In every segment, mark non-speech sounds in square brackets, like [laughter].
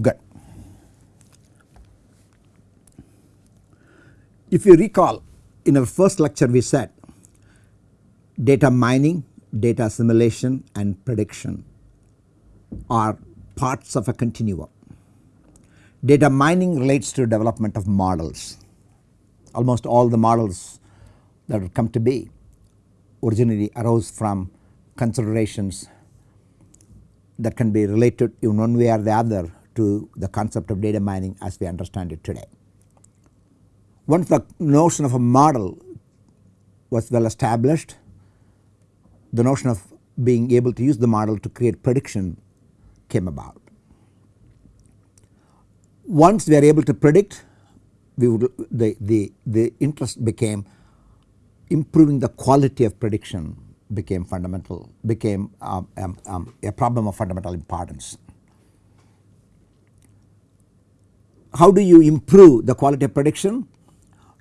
Good. If you recall in our first lecture we said data mining, data assimilation and prediction are parts of a continuum. Data mining relates to development of models. Almost all the models that have come to be originally arose from considerations that can be related in one way or the other to the concept of data mining as we understand it today. Once the notion of a model was well established, the notion of being able to use the model to create prediction came about. Once we are able to predict, we would the, the, the interest became improving the quality of prediction became fundamental, became um, um, um, a problem of fundamental importance. How do you improve the quality of prediction?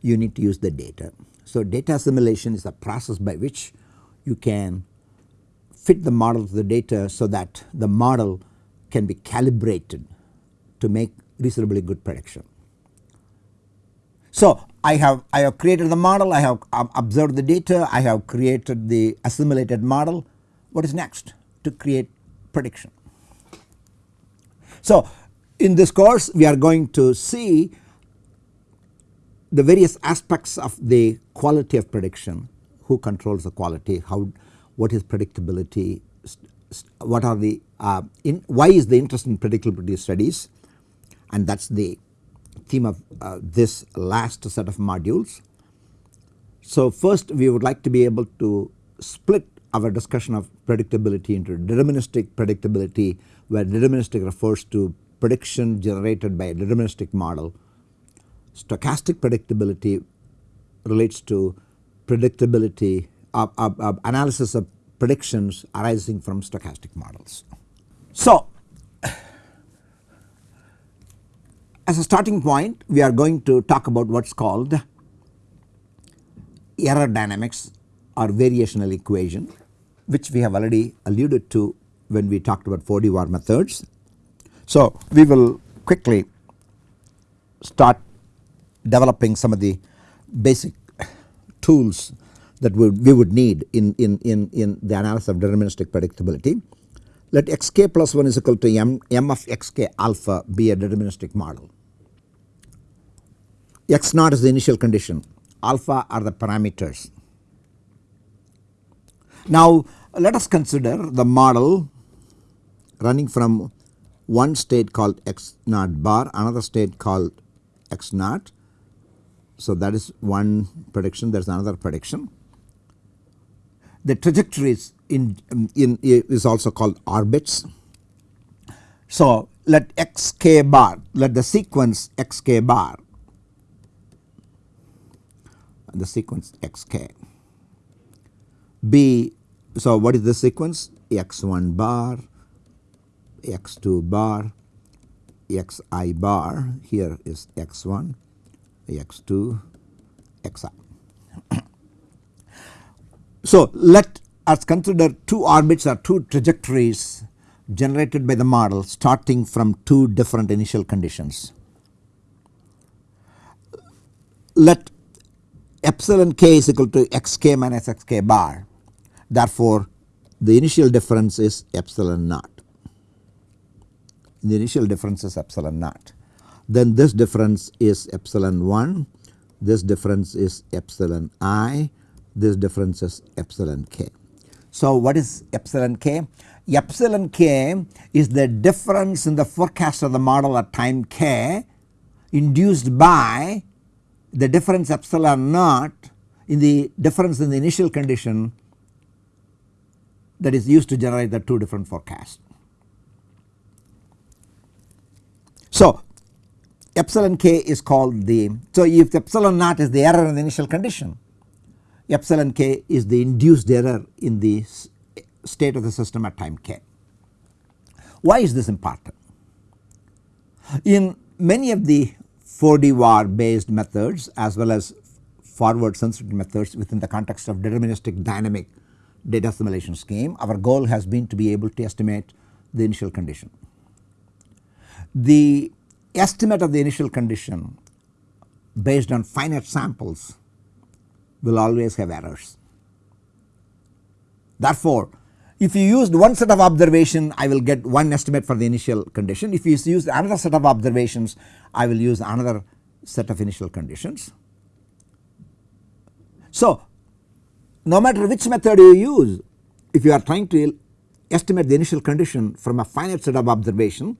You need to use the data. So, data assimilation is a process by which you can fit the model to the data so that the model can be calibrated to make reasonably good prediction. So, I have I have created the model, I have observed the data, I have created the assimilated model. What is next? To create prediction. So, in this course we are going to see the various aspects of the quality of prediction, who controls the quality, how what is predictability, what are the uh, in, why is the interest in predictability studies? And that is the theme of uh, this last set of modules. So, first we would like to be able to split our discussion of predictability into deterministic predictability where deterministic refers to prediction generated by a deterministic model. Stochastic predictability relates to predictability of, of, of analysis of predictions arising from stochastic models. So, As a starting point we are going to talk about what is called error dynamics or variational equation which we have already alluded to when we talked about 4D Var methods. So, we will quickly start developing some of the basic tools that we, we would need in, in, in, in the analysis of deterministic predictability. Let xk plus 1 is equal to m, m of xk alpha be a deterministic model x naught is the initial condition, alpha are the parameters. Now let us consider the model running from one state called x naught bar, another state called x naught. So that is one prediction, there is another prediction. The trajectories in, um, in is also called orbits. So let xk bar, let the sequence xk bar the sequence xk. B so what is the sequence x1 bar, x2 bar, xi bar here is x1, x2, xi. so let us consider two orbits or two trajectories generated by the model starting from two different initial conditions. Let epsilon k is equal to xk minus xk bar. Therefore, the initial difference is epsilon naught. The initial difference is epsilon naught. Then this difference is epsilon 1, this difference is epsilon i, this difference is epsilon k. So, what is epsilon k? Epsilon k is the difference in the forecast of the model at time k induced by the difference epsilon naught in the difference in the initial condition that is used to generate the two different forecasts. So epsilon k is called the so if epsilon naught is the error in the initial condition epsilon k is the induced error in the state of the system at time k. Why is this important? In many of the 4D Var based methods as well as forward sensitivity methods within the context of deterministic dynamic data assimilation scheme. Our goal has been to be able to estimate the initial condition. The estimate of the initial condition based on finite samples will always have errors. Therefore, if you used one set of observation I will get one estimate for the initial condition. If you use another set of observations I will use another set of initial conditions. So, no matter which method you use if you are trying to estimate the initial condition from a finite set of observation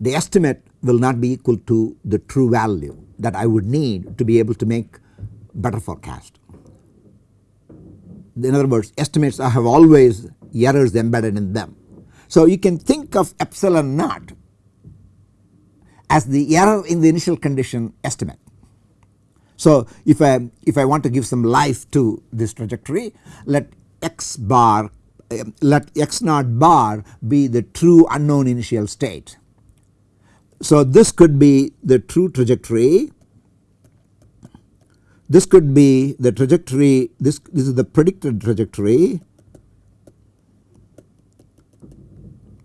the estimate will not be equal to the true value that I would need to be able to make better forecast. In other words estimates have always errors embedded in them. So you can think of epsilon naught as the error in the initial condition estimate. So if I if I want to give some life to this trajectory let x bar um, let x naught bar be the true unknown initial state. So this could be the true trajectory this could be the trajectory this this is the predicted trajectory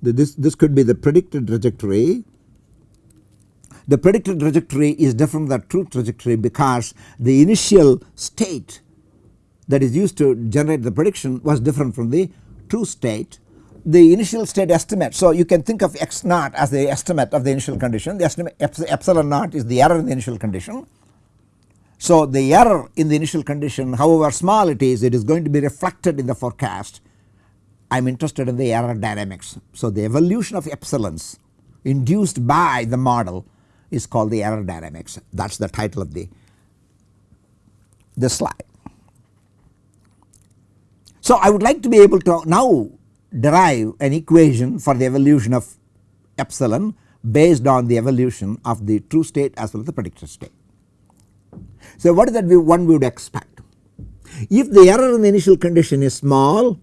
this this could be the predicted trajectory. The predicted trajectory is different from the true trajectory because the initial state that is used to generate the prediction was different from the true state the initial state estimate. So, you can think of x naught as the estimate of the initial condition the estimate epsilon naught is the error in the initial condition so, the error in the initial condition however small it is it is going to be reflected in the forecast I am interested in the error dynamics. So, the evolution of epsilons induced by the model is called the error dynamics that is the title of the this slide. So, I would like to be able to now derive an equation for the evolution of epsilon based on the evolution of the true state as well as the predicted state. So what is that we one would expect? If the error in the initial condition is small,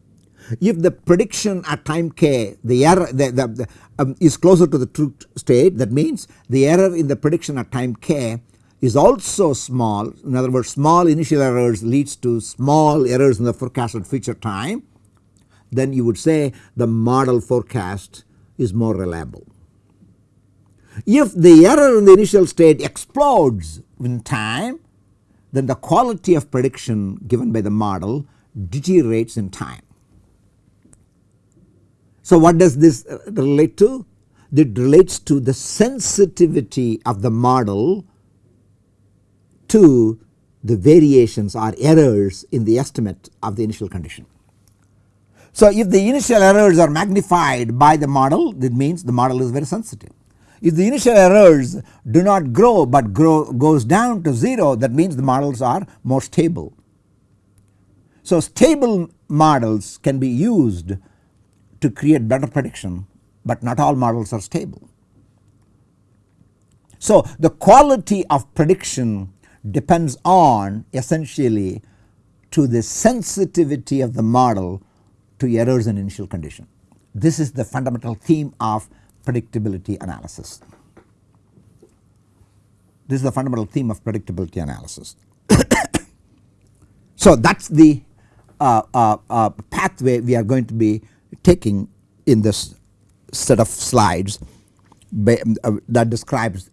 if the prediction at time k the error the, the, the um, is closer to the true state that means the error in the prediction at time k is also small in other words small initial errors leads to small errors in the forecasted future time then you would say the model forecast is more reliable. If the error in the initial state explodes in time then the quality of prediction given by the model deteriorates in time. So what does this uh, relate to? It relates to the sensitivity of the model to the variations or errors in the estimate of the initial condition. So if the initial errors are magnified by the model that means the model is very sensitive. If the initial errors do not grow but grow goes down to 0 that means the models are more stable. So stable models can be used to create better prediction but not all models are stable. So the quality of prediction depends on essentially to the sensitivity of the model to errors in initial condition. This is the fundamental theme of predictability analysis. This is the fundamental theme of predictability analysis. [coughs] so that is the uh, uh, uh, pathway we are going to be taking in this set of slides uh, that describes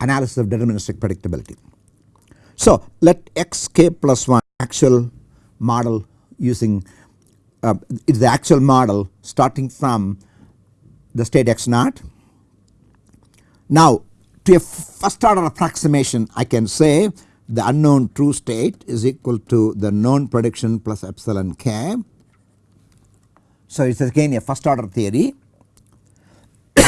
analysis of deterministic predictability. So let xk plus 1 actual model using uh, it is the actual model starting from the state x naught. Now to a first order approximation I can say the unknown true state is equal to the known prediction plus epsilon k. So it is again a first order theory. [coughs]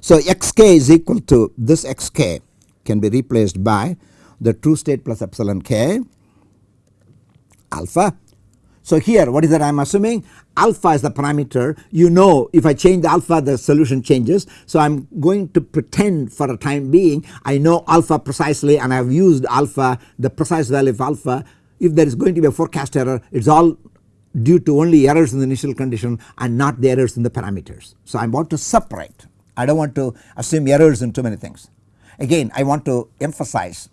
so xk is equal to this xk can be replaced by the true state plus epsilon k alpha so here what is that I am assuming alpha is the parameter you know if I change the alpha the solution changes. So I am going to pretend for a time being I know alpha precisely and I have used alpha the precise value of alpha if there is going to be a forecast error it is all due to only errors in the initial condition and not the errors in the parameters. So I want to separate I do not want to assume errors in too many things. Again I want to emphasize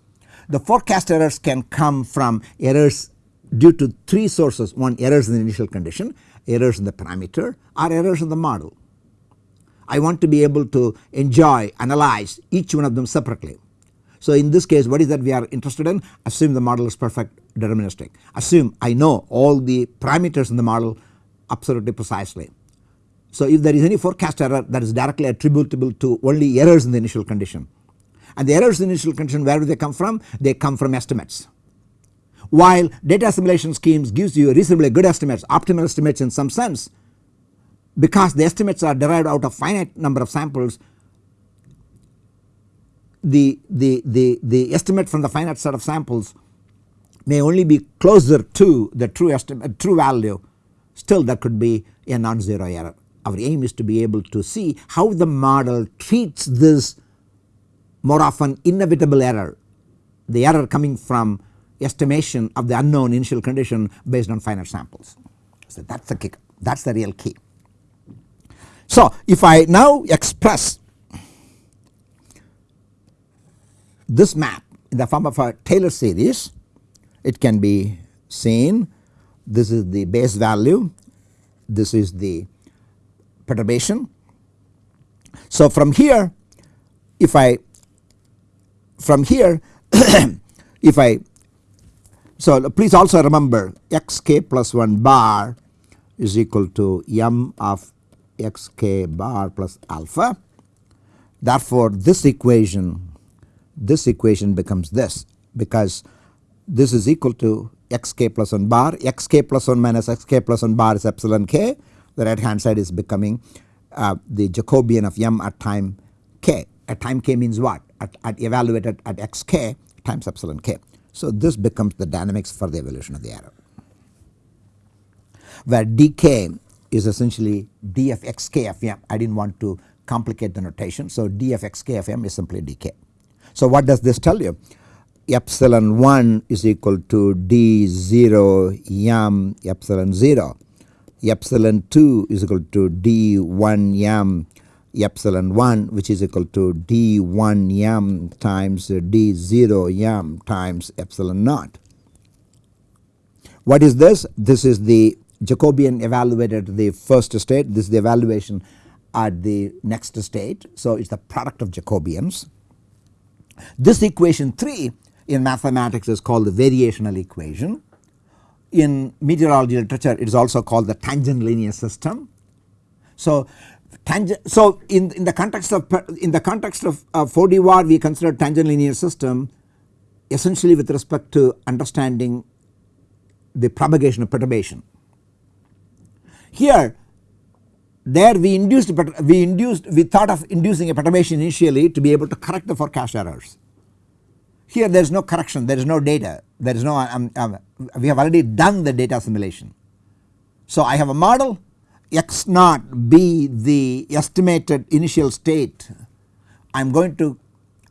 the forecast errors can come from errors due to 3 sources one errors in the initial condition, errors in the parameter or errors in the model I want to be able to enjoy analyze each one of them separately. So in this case what is that we are interested in assume the model is perfect deterministic assume I know all the parameters in the model absolutely precisely. So if there is any forecast error that is directly attributable to only errors in the initial condition and the errors in the initial condition where do they come from? They come from estimates. While data assimilation schemes gives you reasonably good estimates optimal estimates in some sense because the estimates are derived out of finite number of samples the, the, the, the estimate from the finite set of samples may only be closer to the true estimate true value still there could be a non-zero error. Our aim is to be able to see how the model treats this more often inevitable error the error coming from estimation of the unknown initial condition based on finite samples. So that is the kick that is the real key. So if I now express this map in the form of a Taylor series it can be seen this is the base value this is the perturbation. So from here if I from here [coughs] if I so please also remember xk plus 1 bar is equal to m of xk bar plus alpha. Therefore this equation this equation becomes this because this is equal to xk plus 1 bar xk plus 1 minus xk plus 1 bar is epsilon k the right hand side is becoming uh, the Jacobian of m at time k at time k means what at, at evaluated at xk times epsilon k. So this becomes the dynamics for the evolution of the error where dk is essentially d of xk of m I did not want to complicate the notation. So d of xk of m is simply dk. So what does this tell you? Epsilon 1 is equal to d 0 m epsilon 0 epsilon 2 is equal to d 1 m epsilon 1 which is equal to d 1 m times d 0 m times epsilon naught. What is this? This is the Jacobian evaluated the first state this is the evaluation at the next state. So it is the product of Jacobians. This equation 3 in mathematics is called the variational equation. In meteorology literature it is also called the tangent linear system. So so in, in the context of in the context of uh, 4D Var we consider tangent linear system essentially with respect to understanding the propagation of perturbation. Here there we induced we induced we thought of inducing a perturbation initially to be able to correct the forecast errors. Here there is no correction there is no data there is no um, um, we have already done the data assimilation. So I have a model x naught be the estimated initial state I am going to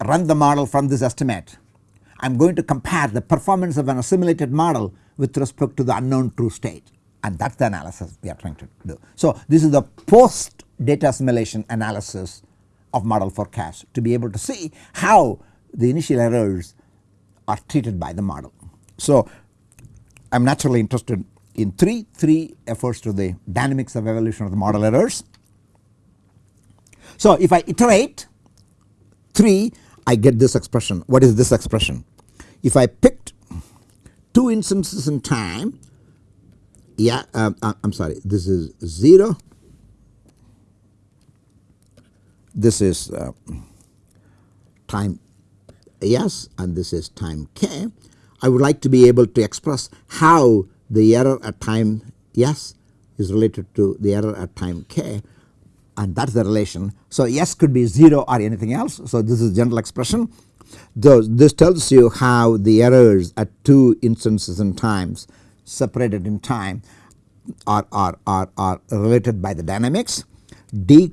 run the model from this estimate. I am going to compare the performance of an assimilated model with respect to the unknown true state and that is the analysis we are trying to do. So this is the post data assimilation analysis of model forecast to be able to see how the initial errors are treated by the model. So I am naturally interested in 3, 3 refers to the dynamics of evolution of the model errors. So if I iterate 3 I get this expression. What is this expression? If I picked 2 instances in time yeah um, I am sorry this is 0 this is uh, time s and this is time k. I would like to be able to express how the error at time s is related to the error at time k and that is the relation. So s could be 0 or anything else so this is general expression. this tells you how the errors at two instances in times separated in time are, are, are, are related by the dynamics. D,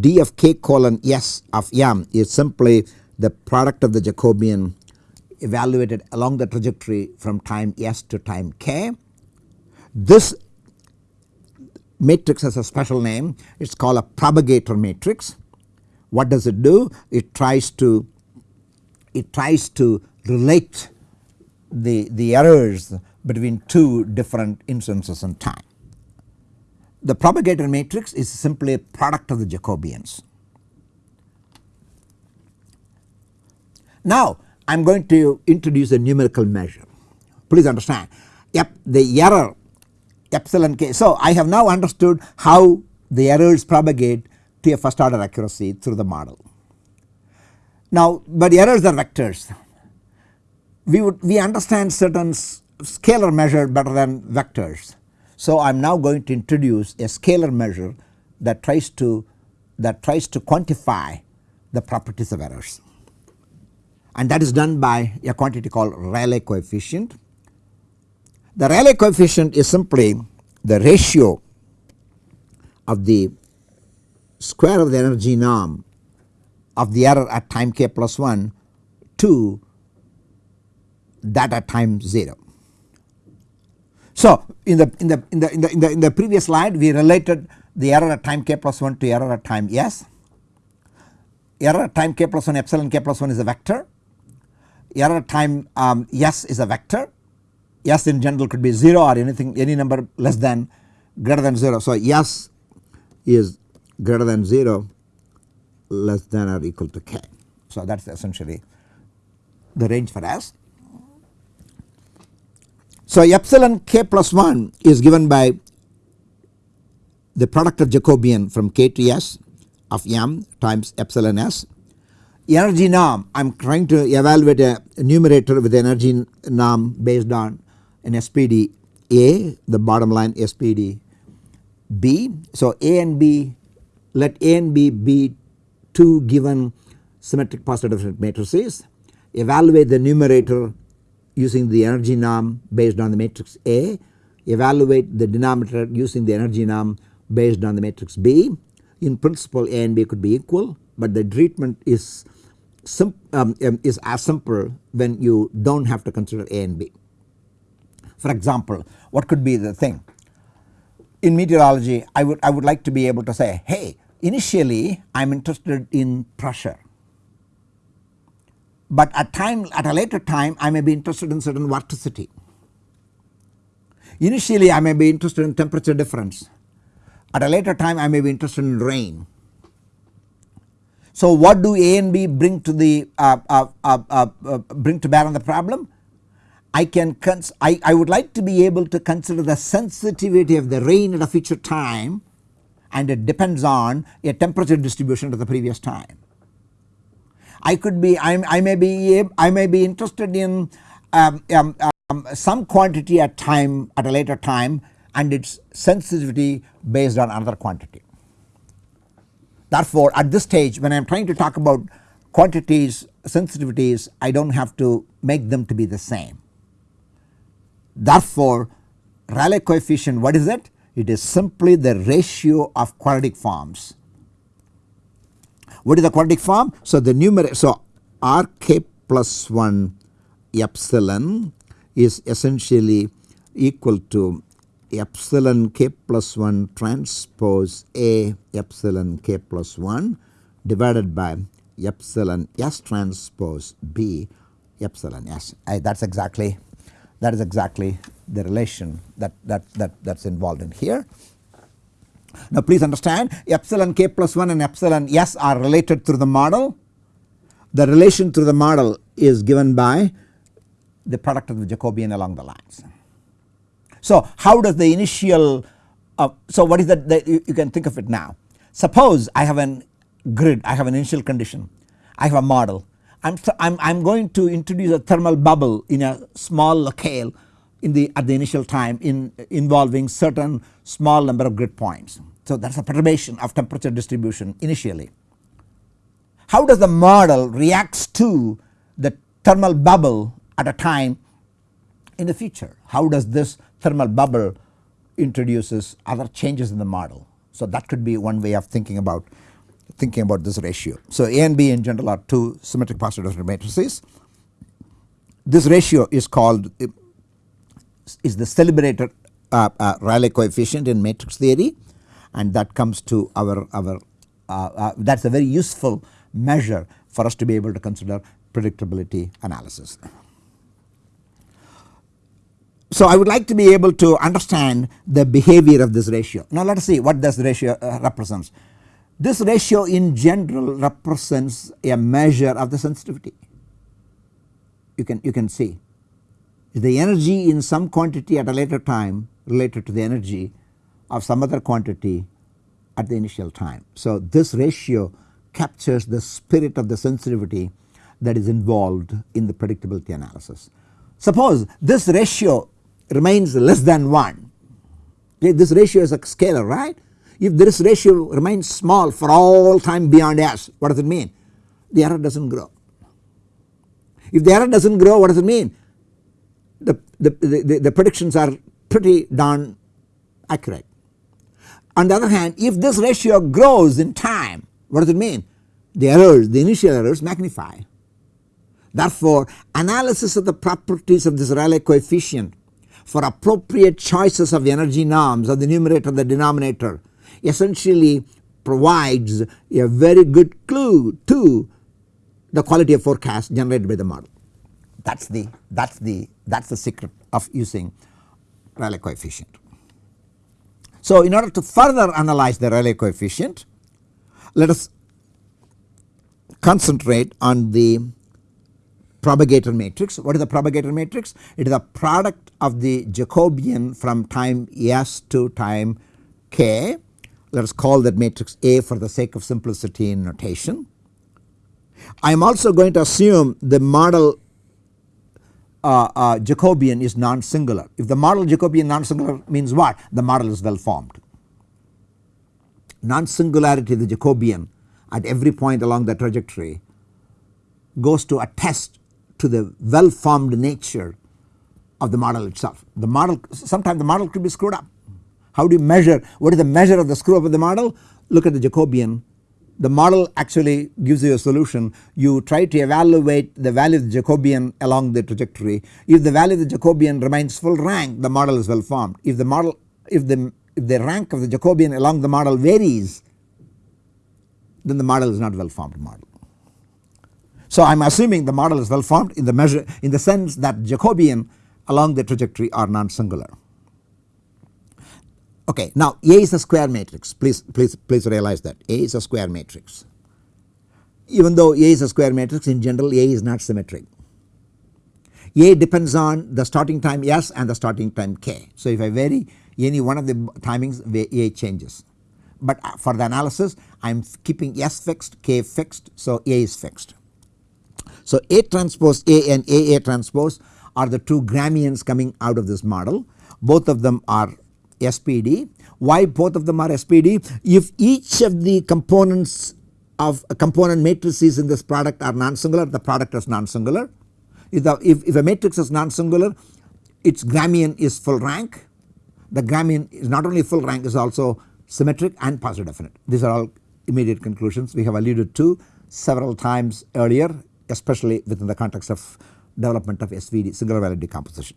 D of k colon s of m is simply the product of the Jacobian evaluated along the trajectory from time s to time k. This matrix has a special name it is called a propagator matrix. What does it do? It tries to it tries to relate the, the errors between two different instances in time. the propagator matrix is simply a product of the Jacobians. Now I am going to introduce a numerical measure. Please understand yep, the error epsilon k. So I have now understood how the errors propagate to a first order accuracy through the model. Now but errors are vectors. We would we understand certain scalar measure better than vectors. So I am now going to introduce a scalar measure that tries to that tries to quantify the properties of errors and that is done by a quantity called Rayleigh coefficient. The Rayleigh coefficient is simply the ratio of the square of the energy norm of the error at time k plus 1 to that at time 0. So in the in the in the in the in the, in the previous slide we related the error at time k plus 1 to error at time s. Error at time k plus 1 epsilon k plus 1 is a vector. Error time um, s is a vector. S in general could be 0 or anything any number less than greater than 0. So s is greater than 0 less than or equal to k. So that is essentially the range for s. So epsilon k plus 1 is given by the product of Jacobian from k to s of m times epsilon s. Energy norm I am trying to evaluate a numerator with energy norm based on an SPD A the bottom line SPD B. So A and B let A and B be two given symmetric positive definite matrices evaluate the numerator using the energy norm based on the matrix A, evaluate the denominator using the energy norm based on the matrix B. In principle A and B could be equal, but the treatment is um, um, is as simple when you do not have to consider A and B. For example, what could be the thing? In meteorology I would I would like to be able to say hey initially I am interested in pressure but at time at a later time I may be interested in certain vorticity. Initially I may be interested in temperature difference at a later time I may be interested in rain. So what do A and B bring to the uh, uh, uh, uh, uh bring to bear on the problem? I can I, I would like to be able to consider the sensitivity of the rain at a future time and it depends on a temperature distribution to the previous time. I could be I, I may be I may be interested in um, um, um, some quantity at time at a later time and its sensitivity based on another quantity. Therefore at this stage when I am trying to talk about quantities sensitivities I do not have to make them to be the same. Therefore Rayleigh coefficient what is it? It is simply the ratio of quadratic forms what is the quadratic form? So the numerator so r k plus 1 epsilon is essentially equal to epsilon k plus 1 transpose a epsilon k plus 1 divided by epsilon s transpose b epsilon s. I, that's exactly that is exactly the relation that that that that's involved in here. Now please understand epsilon k plus 1 and epsilon s are related through the model. The relation through the model is given by the product of the Jacobian along the lines. So how does the initial uh, so what is that, that you, you can think of it now. Suppose I have an grid I have an initial condition I have a model I am I'm, I'm going to introduce a thermal bubble in a small locale in the at the initial time in involving certain small number of grid points. So that is a perturbation of temperature distribution initially. How does the model reacts to the thermal bubble at a time in the future? How does this thermal bubble introduces other changes in the model? So that could be one way of thinking about thinking about this ratio. So A and B in general are two symmetric positive definite matrices. This ratio is called is the celebrated uh, uh, Rayleigh coefficient in matrix theory and that comes to our, our uh, uh, that is a very useful measure for us to be able to consider predictability analysis. So I would like to be able to understand the behavior of this ratio. Now let us see what this ratio uh, represents. This ratio in general represents a measure of the sensitivity. You can you can see the energy in some quantity at a later time related to the energy of some other quantity at the initial time. So this ratio captures the spirit of the sensitivity that is involved in the predictability analysis. Suppose this ratio remains less than 1, okay, this ratio is a scalar right. If this ratio remains small for all time beyond s, what does it mean? The error does not grow. If the error does not grow, what does it mean? The, the, the, the predictions are pretty darn accurate. On the other hand, if this ratio grows in time, what does it mean? The errors, the initial errors magnify. Therefore, analysis of the properties of this Rayleigh coefficient for appropriate choices of energy norms of the numerator and the denominator essentially provides a very good clue to the quality of forecast generated by the model. That is the that is the that is the secret of using Rayleigh coefficient. So in order to further analyze the Rayleigh coefficient let us concentrate on the propagator matrix. What is the propagator matrix? It is a product of the Jacobian from time s to time k. Let us call that matrix A for the sake of simplicity in notation. I am also going to assume the model uh, uh, Jacobian is non-singular. If the model Jacobian non-singular means what? The model is well formed. Non-singularity of the Jacobian at every point along the trajectory goes to attest to the well formed nature of the model itself. The model sometimes the model could be screwed up. How do you measure what is the measure of the screw up of the model? Look at the Jacobian the model actually gives you a solution you try to evaluate the value of the Jacobian along the trajectory if the value of the Jacobian remains full rank the model is well formed if the model if the if the rank of the Jacobian along the model varies then the model is not well formed model. So I am assuming the model is well formed in the measure in the sense that Jacobian along the trajectory are non-singular. Okay, now A is a square matrix please please please realize that A is a square matrix. Even though A is a square matrix in general A is not symmetric. A depends on the starting time S and the starting time K. So if I vary any one of the timings A changes. But uh, for the analysis I am keeping S fixed K fixed so A is fixed. So A transpose A and AA transpose are the two Gramians coming out of this model both of them are SPD. Why both of them are SPD? If each of the components of component matrices in this product are non-singular the product is non-singular. If, if, if a matrix is non-singular its Gramian is full rank the Gramian is not only full rank is also symmetric and positive definite. These are all immediate conclusions we have alluded to several times earlier especially within the context of development of SVD singular value decomposition.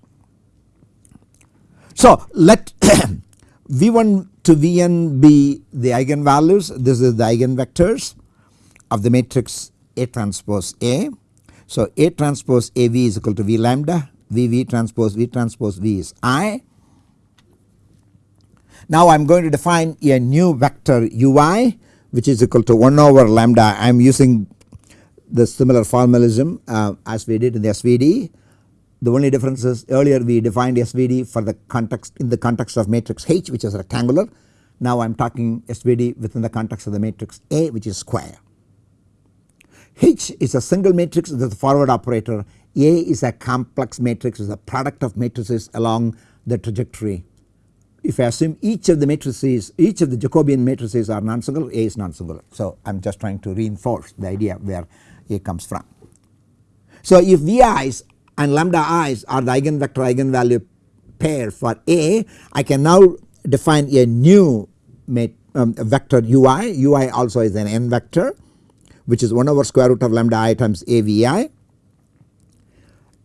So let [coughs] V1 to Vn be the eigenvalues this is the eigenvectors of the matrix A transpose A. So A transpose AV is equal to V lambda VV transpose V transpose V is I. Now I am going to define a new vector ui which is equal to 1 over lambda I am using the similar formalism uh, as we did in the SVD. The only difference is earlier we defined SVD for the context in the context of matrix H which is rectangular. Now I am talking SVD within the context of the matrix A which is square. H is a single matrix with a forward operator. A is a complex matrix is a product of matrices along the trajectory. If I assume each of the matrices each of the Jacobian matrices are non-singular A is non-singular. So I am just trying to reinforce the idea where comes from. So if Vi's and lambda i's are the eigenvector eigenvalue pair for A I can now define a new um, vector ui, ui also is an n vector which is 1 over square root of lambda i times avi.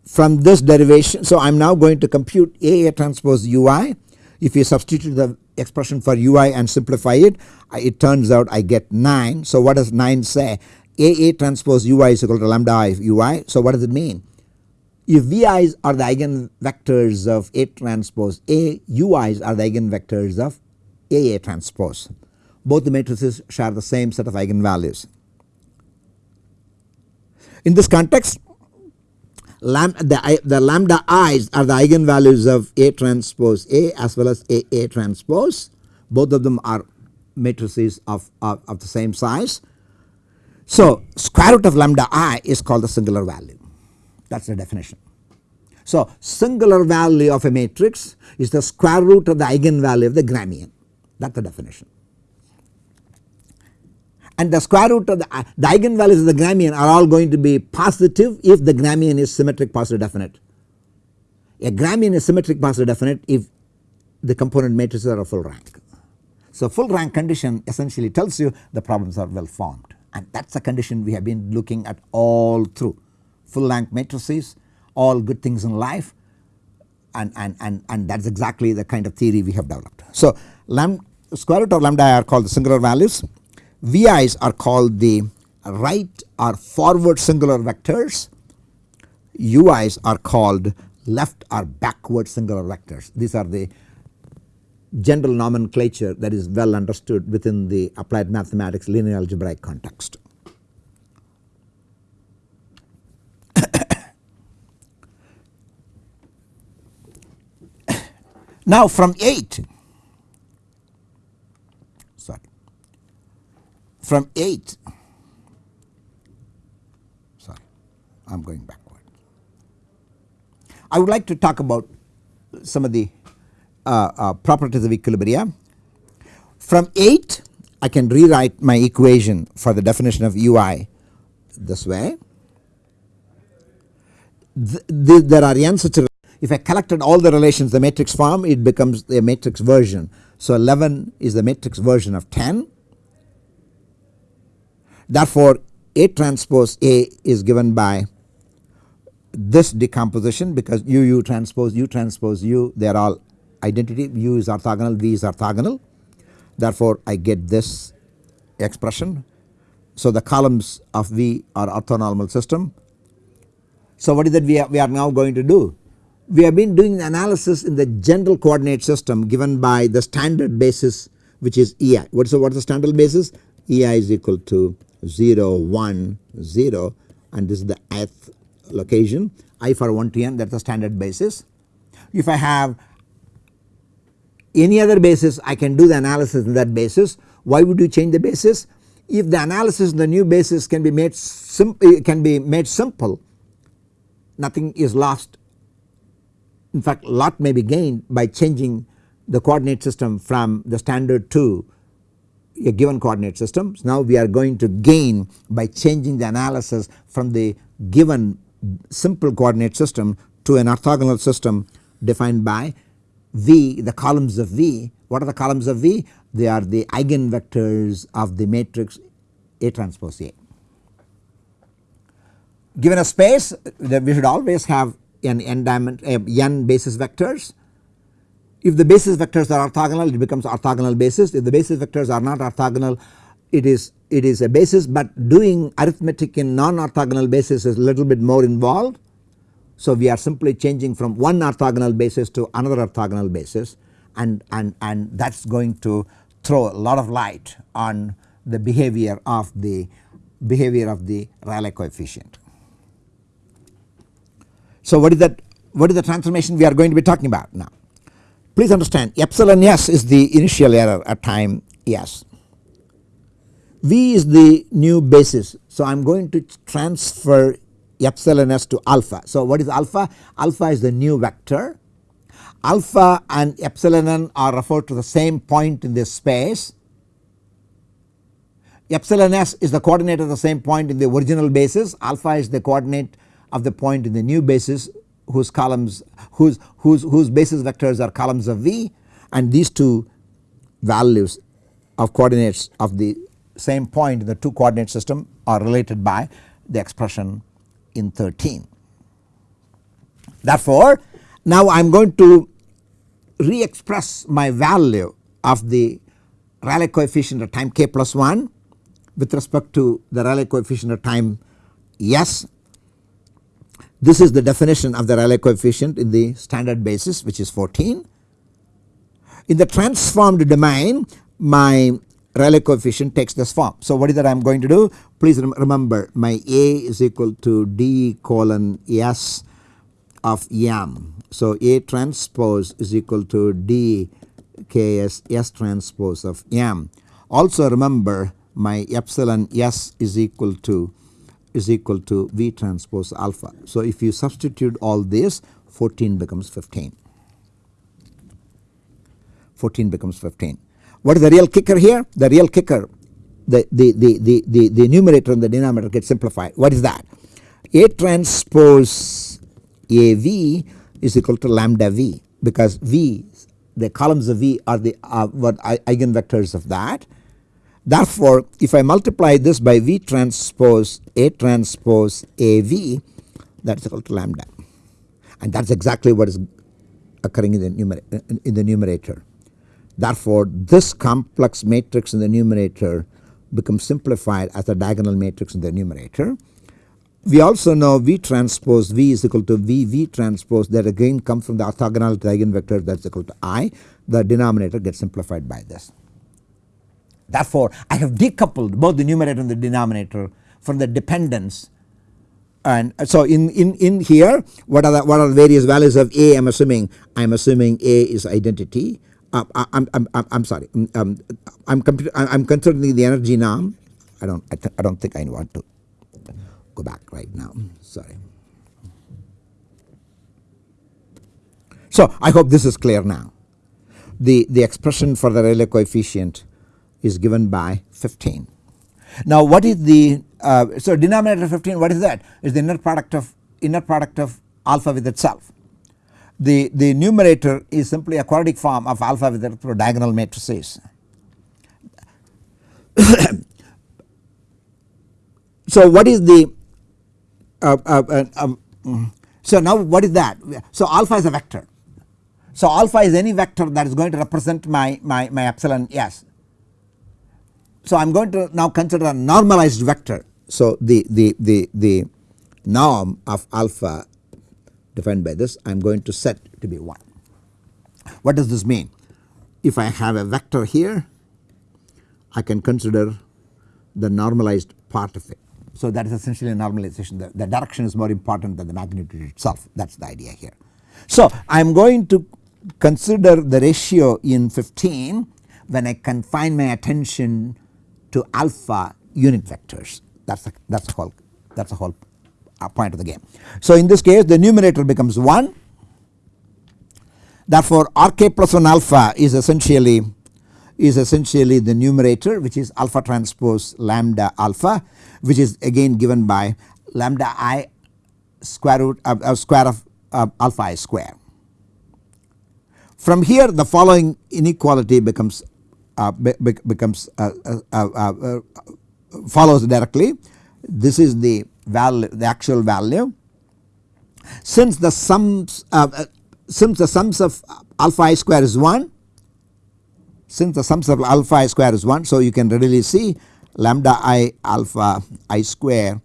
From this derivation so I am now going to compute A, A transpose ui if you substitute the expression for ui and simplify it it turns out I get 9. So what does 9 say AA transpose ui is equal to lambda i ui. So what does it mean? if Vi's are the eigenvectors of A transpose A, Ui's are the eigenvectors of AA transpose. Both the matrices share the same set of eigenvalues. In this context lambda, the, the lambda i's are the eigenvalues of A transpose A as well as AA transpose both of them are matrices of, of, of the same size. So square root of lambda i is called the singular value that is the definition. So singular value of a matrix is the square root of the eigenvalue of the Gramian that is the definition. And the square root of the, uh, the eigenvalues of the Gramian are all going to be positive if the Gramian is symmetric positive definite. A Gramian is symmetric positive definite if the component matrices are a full rank. So full rank condition essentially tells you the problems are well formed and that is a condition we have been looking at all through full rank matrices all good things in life and, and, and, and that is exactly the kind of theory we have developed. So lam square root of lambda i are called the singular values, VI's are called the right or forward singular vectors, UI's are called left or backward singular vectors. These are the general nomenclature that is well understood within the applied mathematics linear algebraic context. [coughs] now from 8 sorry from 8 sorry I am going backward. I would like to talk about some of the Uh, uh, properties of equilibria. From 8 I can rewrite my equation for the definition of ui this way. The, the, there are n such if I collected all the relations the matrix form it becomes a matrix version. So 11 is the matrix version of 10 therefore A transpose A is given by this decomposition because u u transpose u transpose u they are all identity u is orthogonal v is orthogonal therefore I get this expression. So the columns of V are orthonormal system. So what is that we are, we are now going to do? We have been doing analysis in the general coordinate system given by the standard basis which is EI. What is the, what is the standard basis? EI is equal to 0 1 0 and this is the ith location i for 1 to n that is the standard basis. If I have any other basis I can do the analysis in that basis. Why would you change the basis? If the analysis in the new basis can be made simple can be made simple nothing is lost in fact lot may be gained by changing the coordinate system from the standard to a given coordinate system. So now we are going to gain by changing the analysis from the given simple coordinate system to an orthogonal system defined by V the columns of V. What are the columns of V? They are the eigenvectors of the matrix A transpose A. Given a space we should always have an n diamond n basis vectors. If the basis vectors are orthogonal it becomes orthogonal basis if the basis vectors are not orthogonal it is it is a basis but doing arithmetic in non orthogonal basis is a little bit more involved so we are simply changing from one orthogonal basis to another orthogonal basis and, and, and that is going to throw a lot of light on the behavior of the behavior of the Rayleigh coefficient. So what is that what is the transformation we are going to be talking about now. Please understand epsilon s is the initial error at time s. V is the new basis. So I am going to transfer epsilon s to alpha. So what is alpha? Alpha is the new vector. Alpha and epsilon n are referred to the same point in this space. Epsilon s is the coordinate of the same point in the original basis. Alpha is the coordinate of the point in the new basis whose columns whose whose whose basis vectors are columns of V and these two values of coordinates of the same point in the two coordinate system are related by the expression in 13. Therefore, now I am going to re-express my value of the Rayleigh coefficient at time k plus 1 with respect to the Rayleigh coefficient at time s. This is the definition of the Rayleigh coefficient in the standard basis which is 14. In the transformed domain my Rayleigh coefficient takes this form. So what is that I am going to do? Please rem remember my A is equal to D colon S of M. So A transpose is equal to D Ks S transpose of M. Also remember my epsilon S is equal to is equal to V transpose alpha. So if you substitute all this 14 becomes 15. 14 becomes 15. What is the real kicker here? The real kicker the, the, the, the, the, the numerator and the denominator get simplified. What is that? A transpose AV is equal to lambda V because V the columns of V are the uh, what eigenvectors of that. Therefore, if I multiply this by V transpose A transpose AV that is equal to lambda and that is exactly what is occurring in the, in the numerator. Therefore, this complex matrix in the numerator becomes simplified as a diagonal matrix in the numerator. We also know V transpose V is equal to V V transpose that again comes from the orthogonality eigenvector that is equal to I. The denominator gets simplified by this. Therefore, I have decoupled both the numerator and the denominator from the dependence and so in, in, in here what are the what are the various values of A I am assuming I am assuming A is identity I, am I'm, I'm, I'm sorry um, um I'm, I'm considering the energy now. I don't I, I don't think I want to go back right now sorry. So I hope this is clear now the, the expression for the Rayleigh coefficient is given by 15. Now what is the uh, so denominator 15 what is that is the inner product of inner product of alpha with itself. The, the numerator is simply a quadratic form of alpha with it through diagonal matrices. [coughs] so what is the uh, uh, uh um, so now what is that so alpha is a vector so alpha is any vector that is going to represent my my, my epsilon s so I am going to now consider a normalized vector. So the, the, the, the norm of alpha defined by this I am going to set to be 1. What does this mean? If I have a vector here I can consider the normalized part of it. So that is essentially a normalization the, the direction is more important than the magnitude itself that is the idea here. So I am going to consider the ratio in 15 when I confine my attention to alpha unit vectors that is that is the whole that is the whole point of the game. So in this case the numerator becomes 1 therefore rk plus 1 alpha is essentially is essentially the numerator which is alpha transpose lambda alpha which is again given by lambda i square root uh, uh, square of uh, alpha i square. From here the following inequality becomes uh, be, becomes uh, uh, follows directly. This is the value the actual value. Since the sums uh, uh, since the sums of alpha i square is 1 since the sums of alpha i square is 1 so you can readily see lambda i alpha i square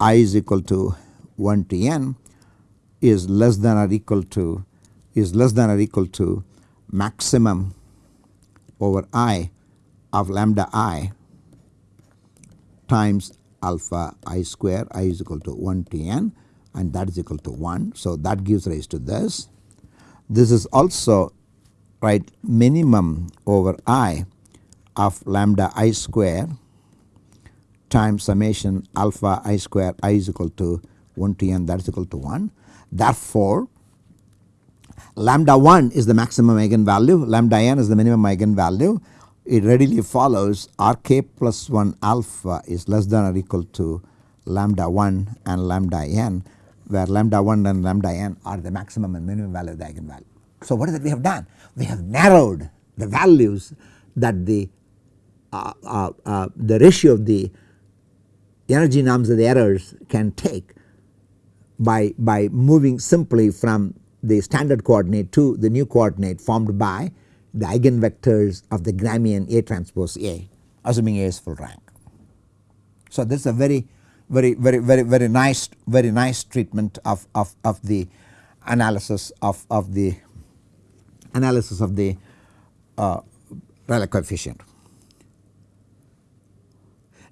i is equal to 1 to n is less than or equal to is less than or equal to maximum over i of lambda i times alpha i square i is equal to 1 to n and that is equal to 1. So that gives rise to this. This is also right minimum over i of lambda i square times summation alpha i square i is equal to 1 to n that is equal to 1. Therefore lambda 1 is the maximum eigenvalue, lambda n is the minimum eigenvalue. It readily follows Rk plus 1 alpha is less than or equal to lambda 1 and lambda n where lambda 1 and lambda n are the maximum and minimum value of the eigenvalue. So what is it we have done? We have narrowed the values that the uh, uh, uh, the ratio of the energy norms of the errors can take by, by moving simply from the standard coordinate to the new coordinate formed by the eigenvectors of the Gramian A transpose A assuming A is full rank. So this is a very very very very very nice very nice treatment of, of, of the analysis of, of the analysis of the uh, Rayleigh coefficient.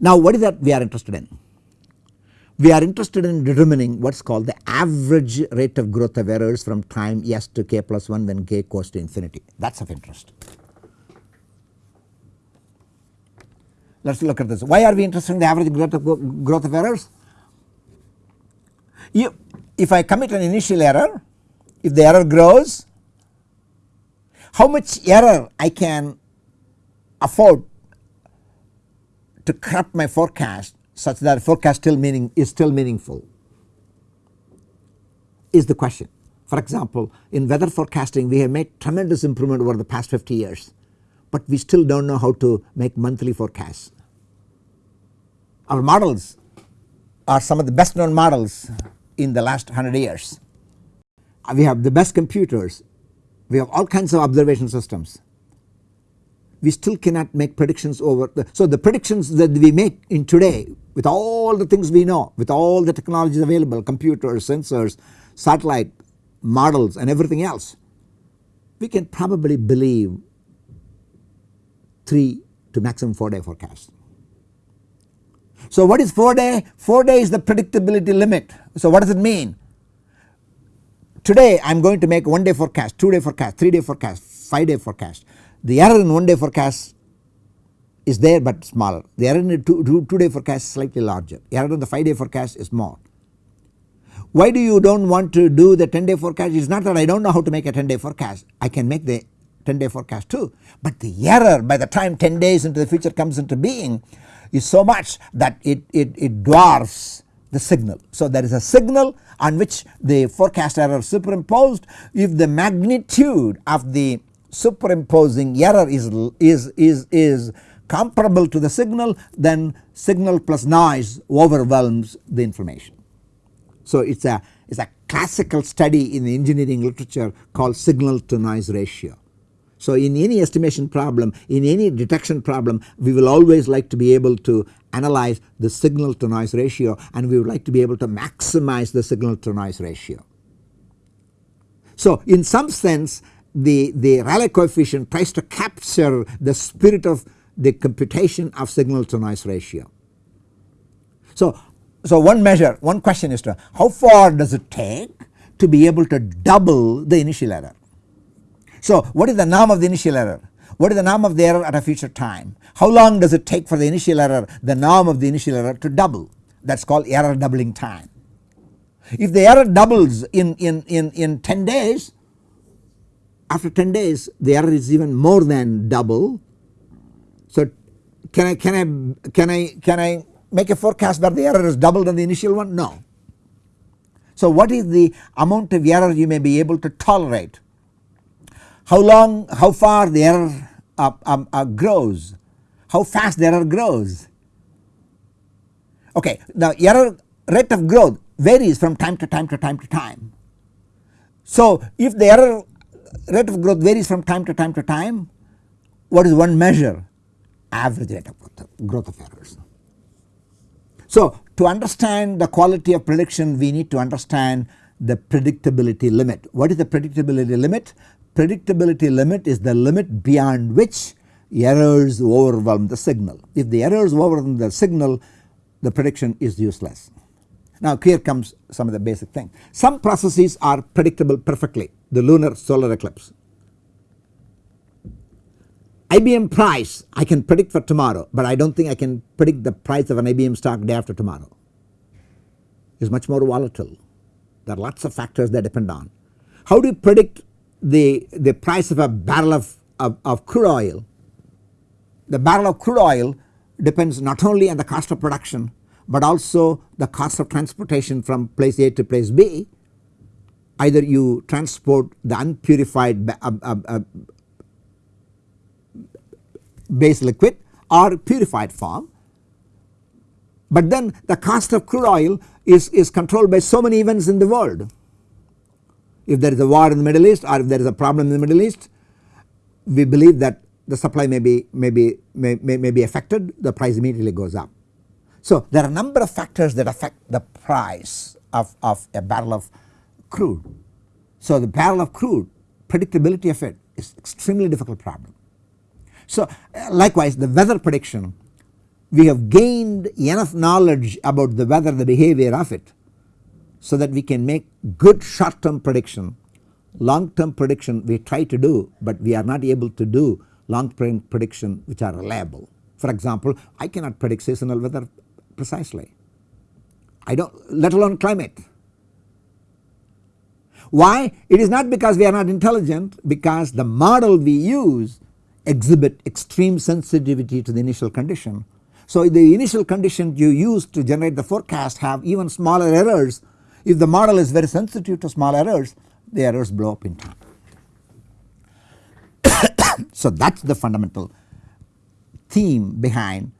Now what is that we are interested in? We are interested in determining what is called the average rate of growth of errors from time s to k plus 1 when k goes to infinity that is of interest. Let us look at this. Why are we interested in the average growth of, growth of errors? If, if I commit an initial error, if the error grows, how much error I can afford to corrupt my forecast such that forecast still meaning is still meaningful is the question. For example, in weather forecasting we have made tremendous improvement over the past 50 years, but we still do not know how to make monthly forecasts. Our models are some of the best known models in the last 100 years. We have the best computers, we have all kinds of observation systems. We still cannot make predictions over the, so the predictions that we make in today with all the things we know, with all the technologies available, computers, sensors, satellite models and everything else, we can probably believe 3 to maximum 4 day forecast. So what is 4 day? 4 day is the predictability limit. So what does it mean? Today I am going to make 1 day forecast, 2 day forecast, 3 day forecast, 5 day forecast. The error in 1 day forecast is there but smaller. The error in the 2, two, two day forecast is slightly larger. Error in the 5 day forecast is more. Why do you do not want to do the 10 day forecast? It is not that I do not know how to make a 10 day forecast. I can make the 10 day forecast too. But the error by the time 10 days into the future comes into being is so much that it, it, it dwarfs the signal. So there is a signal on which the forecast error is superimposed. If the magnitude of the superimposing error is, is, is, is comparable to the signal then signal plus noise overwhelms the information. So it is a, it's a classical study in the engineering literature called signal to noise ratio. So in any estimation problem, in any detection problem, we will always like to be able to analyze the signal to noise ratio and we would like to be able to maximize the signal to noise ratio. So in some sense the, the Rayleigh coefficient tries to capture the spirit of the computation of signal to noise ratio. So, so one measure, one question is to how far does it take to be able to double the initial error. So what is the norm of the initial error? What is the norm of the error at a future time? How long does it take for the initial error, the norm of the initial error to double? That is called error doubling time. If the error doubles in, in, in, in 10 days, after 10 days the error is even more than double. So can I, can I, can I, can I make a forecast that the error is double than the initial one? No. So what is the amount of error you may be able to tolerate? how long how far the error uh, um, uh, grows how fast the error grows. Okay the error rate of growth varies from time to time to time to time. So if the error rate of growth varies from time to time to time what is one measure average rate of growth, of errors. So to understand the quality of prediction we need to understand the predictability limit. What is the predictability limit? predictability limit is the limit beyond which errors overwhelm the signal. If the errors overwhelm the signal the prediction is useless. Now here comes some of the basic thing. Some processes are predictable perfectly the lunar solar eclipse. IBM price I can predict for tomorrow but I do not think I can predict the price of an IBM stock day after tomorrow. It is much more volatile. There are lots of factors that depend on. How do you predict the, the price of a barrel of, of, of crude oil, the barrel of crude oil depends not only on the cost of production but also the cost of transportation from place A to place B. Either you transport the unpurified uh, uh, uh, base liquid or purified form. But then the cost of crude oil is, is controlled by so many events in the world if there is a war in the Middle East or if there is a problem in the Middle East we believe that the supply may be, may be, may, may, may be affected the price immediately goes up. So there are a number of factors that affect the price of, of a barrel of crude. So the barrel of crude predictability of it is extremely difficult problem. So uh, likewise the weather prediction we have gained enough knowledge about the weather the behavior of it so that we can make good short term prediction long term prediction we try to do but we are not able to do long term prediction which are reliable. For example I cannot predict seasonal weather precisely I do not let alone climate. Why? It is not because we are not intelligent because the model we use exhibit extreme sensitivity to the initial condition. So the initial condition you use to generate the forecast have even smaller errors. If the model is very sensitive to small errors the errors blow up in time. [coughs] so that is the fundamental theme behind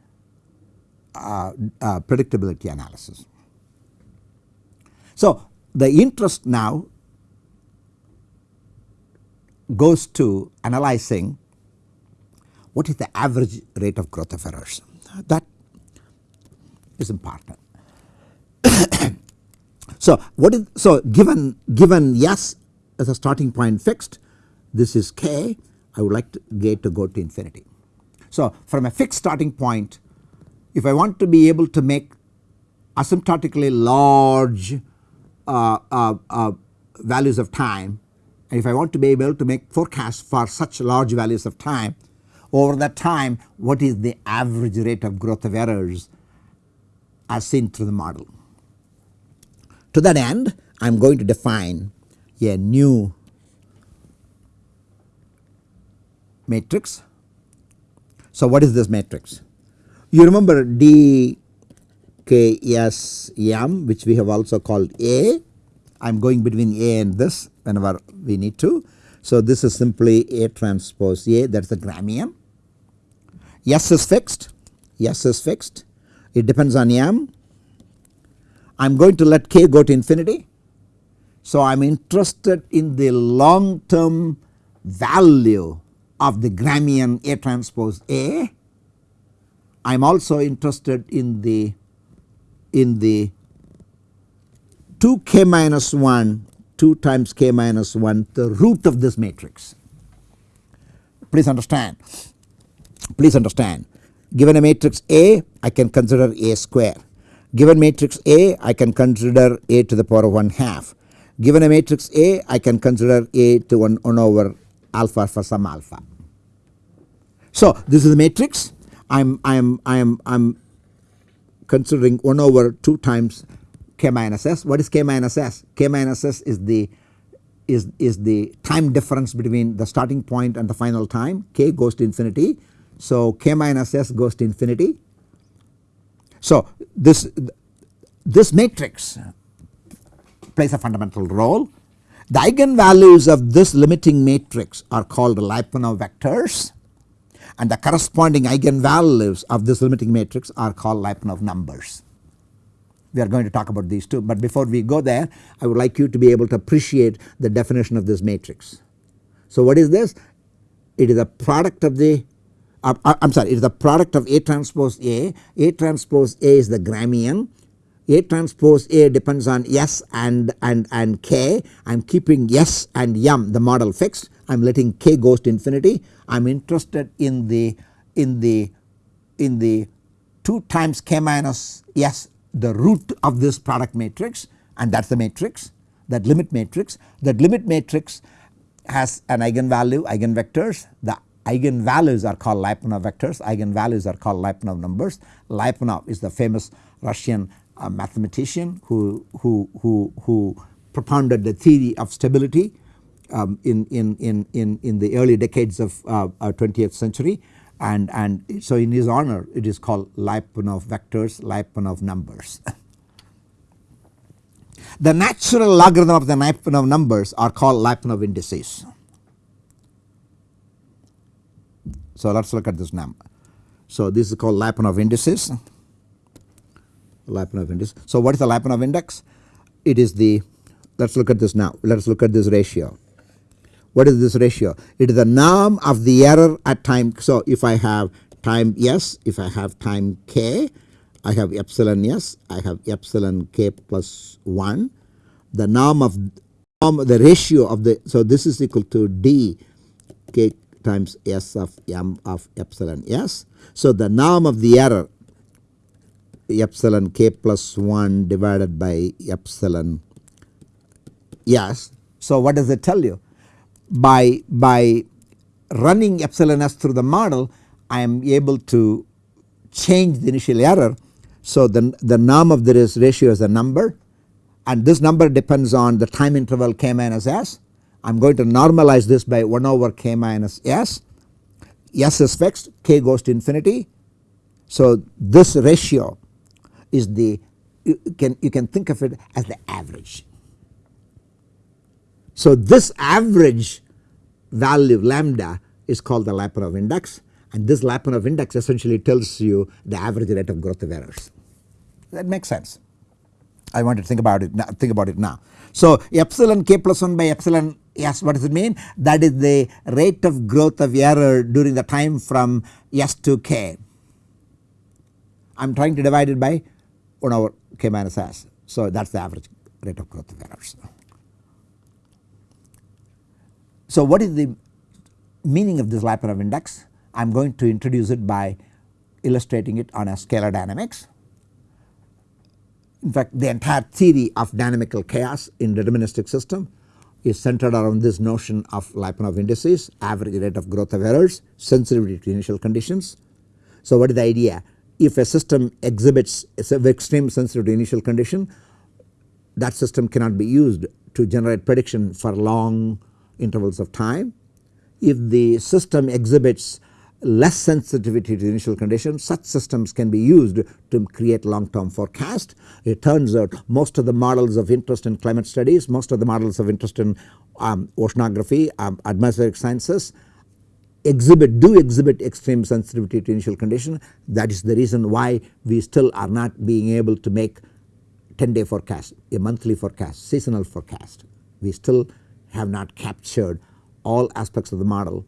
uh, uh, predictability analysis. So the interest now goes to analyzing what is the average rate of growth of errors that is important. [coughs] so what is so given given yes as a starting point fixed this is k I would like to get to go to infinity. So from a fixed starting point if I want to be able to make asymptotically large uh, uh, uh, values of time if I want to be able to make forecasts for such large values of time over that time what is the average rate of growth of errors as seen through the model. To that end I am going to define a new matrix. So what is this matrix? You remember D K S M which we have also called A. I am going between A and this whenever we need to. So this is simply A transpose A that is the Gramian. S is fixed, S is fixed, it depends on M. I am going to let K go to infinity. So I am interested in the long term value of the Gramian A transpose A. I am also interested in the in the 2 k minus 1 2 times k minus 1 the root of this matrix. Please understand. Please understand. Given a matrix A I can consider A square. Given matrix A I can consider A to the power of 1 half. Given a matrix A I can consider A to 1, 1 over alpha for some alpha. So this is the matrix. I am I am I am I am considering 1 over 2 times k minus s. What is k minus s? k minus s is the is is the time difference between the starting point and the final time k goes to infinity so k minus s goes to infinity. So this this matrix plays a fundamental role. The eigenvalues of this limiting matrix are called Lyapunov vectors and the corresponding eigenvalues of this limiting matrix are called Lyapunov numbers. We are going to talk about these two. But before we go there I would like you to be able to appreciate the definition of this matrix. So what is this? It is a product of the uh, I am sorry it is the product of A transpose A, A transpose A is the Gramian, A transpose A depends on S and, and, and K, I am keeping S and M the model fixed, I am letting K goes to infinity, I am interested in the in the in the 2 times K minus S the root of this product matrix and that is the matrix that limit matrix. That limit matrix has an eigenvalue eigenvectors the eigenvalues are called Lyapunov vectors, eigenvalues are called Lyapunov numbers. Lyapunov is the famous Russian uh, mathematician who, who, who, who propounded the theory of stability um, in, in, in, in, in the early decades of uh, 20th century and, and so in his honor it is called Lyapunov vectors, Lyapunov numbers. [laughs] the natural logarithm of the Lyapunov numbers are called Lyapunov indices. So let us look at this now. So this is called Lyapunov indices. Lyapunov index. So what is the Lyapunov index? It is the let us look at this now. Let us look at this ratio. What is this ratio? It is the norm of the error at time. So if I have time s, if I have time k, I have epsilon s, I have epsilon k plus 1. The norm of norm, the ratio of the, so this is equal to d k times s of m of epsilon s. So the norm of the error epsilon k plus 1 divided by epsilon s. So what does it tell you? By, by running epsilon s through the model I am able to change the initial error. So the, the norm of this ratio is a number and this number depends on the time interval k minus s. I am going to normalize this by 1 over k minus s. s is fixed k goes to infinity. So this ratio is the you can you can think of it as the average. So this average value lambda is called the Lyapunov index and this Lyapunov index essentially tells you the average rate of growth of errors. That makes sense. I want to think about it now, think about it now. So epsilon k plus 1 by epsilon s what does it mean? That is the rate of growth of error during the time from s to k. I am trying to divide it by 1 over k minus s. So that is the average rate of growth of errors. So what is the meaning of this Lyapunov index? I am going to introduce it by illustrating it on a scalar dynamics. In fact the entire theory of dynamical chaos in deterministic system is centered around this notion of Lyapunov indices, average rate of growth of errors, sensitivity to initial conditions. So what is the idea? If a system exhibits extreme sensitivity to initial condition that system cannot be used to generate prediction for long intervals of time. If the system exhibits less sensitivity to initial conditions such systems can be used to create long term forecast. It turns out most of the models of interest in climate studies, most of the models of interest in um, oceanography, um, atmospheric sciences exhibit do exhibit extreme sensitivity to initial condition that is the reason why we still are not being able to make 10 day forecast, a monthly forecast, seasonal forecast. We still have not captured all aspects of the model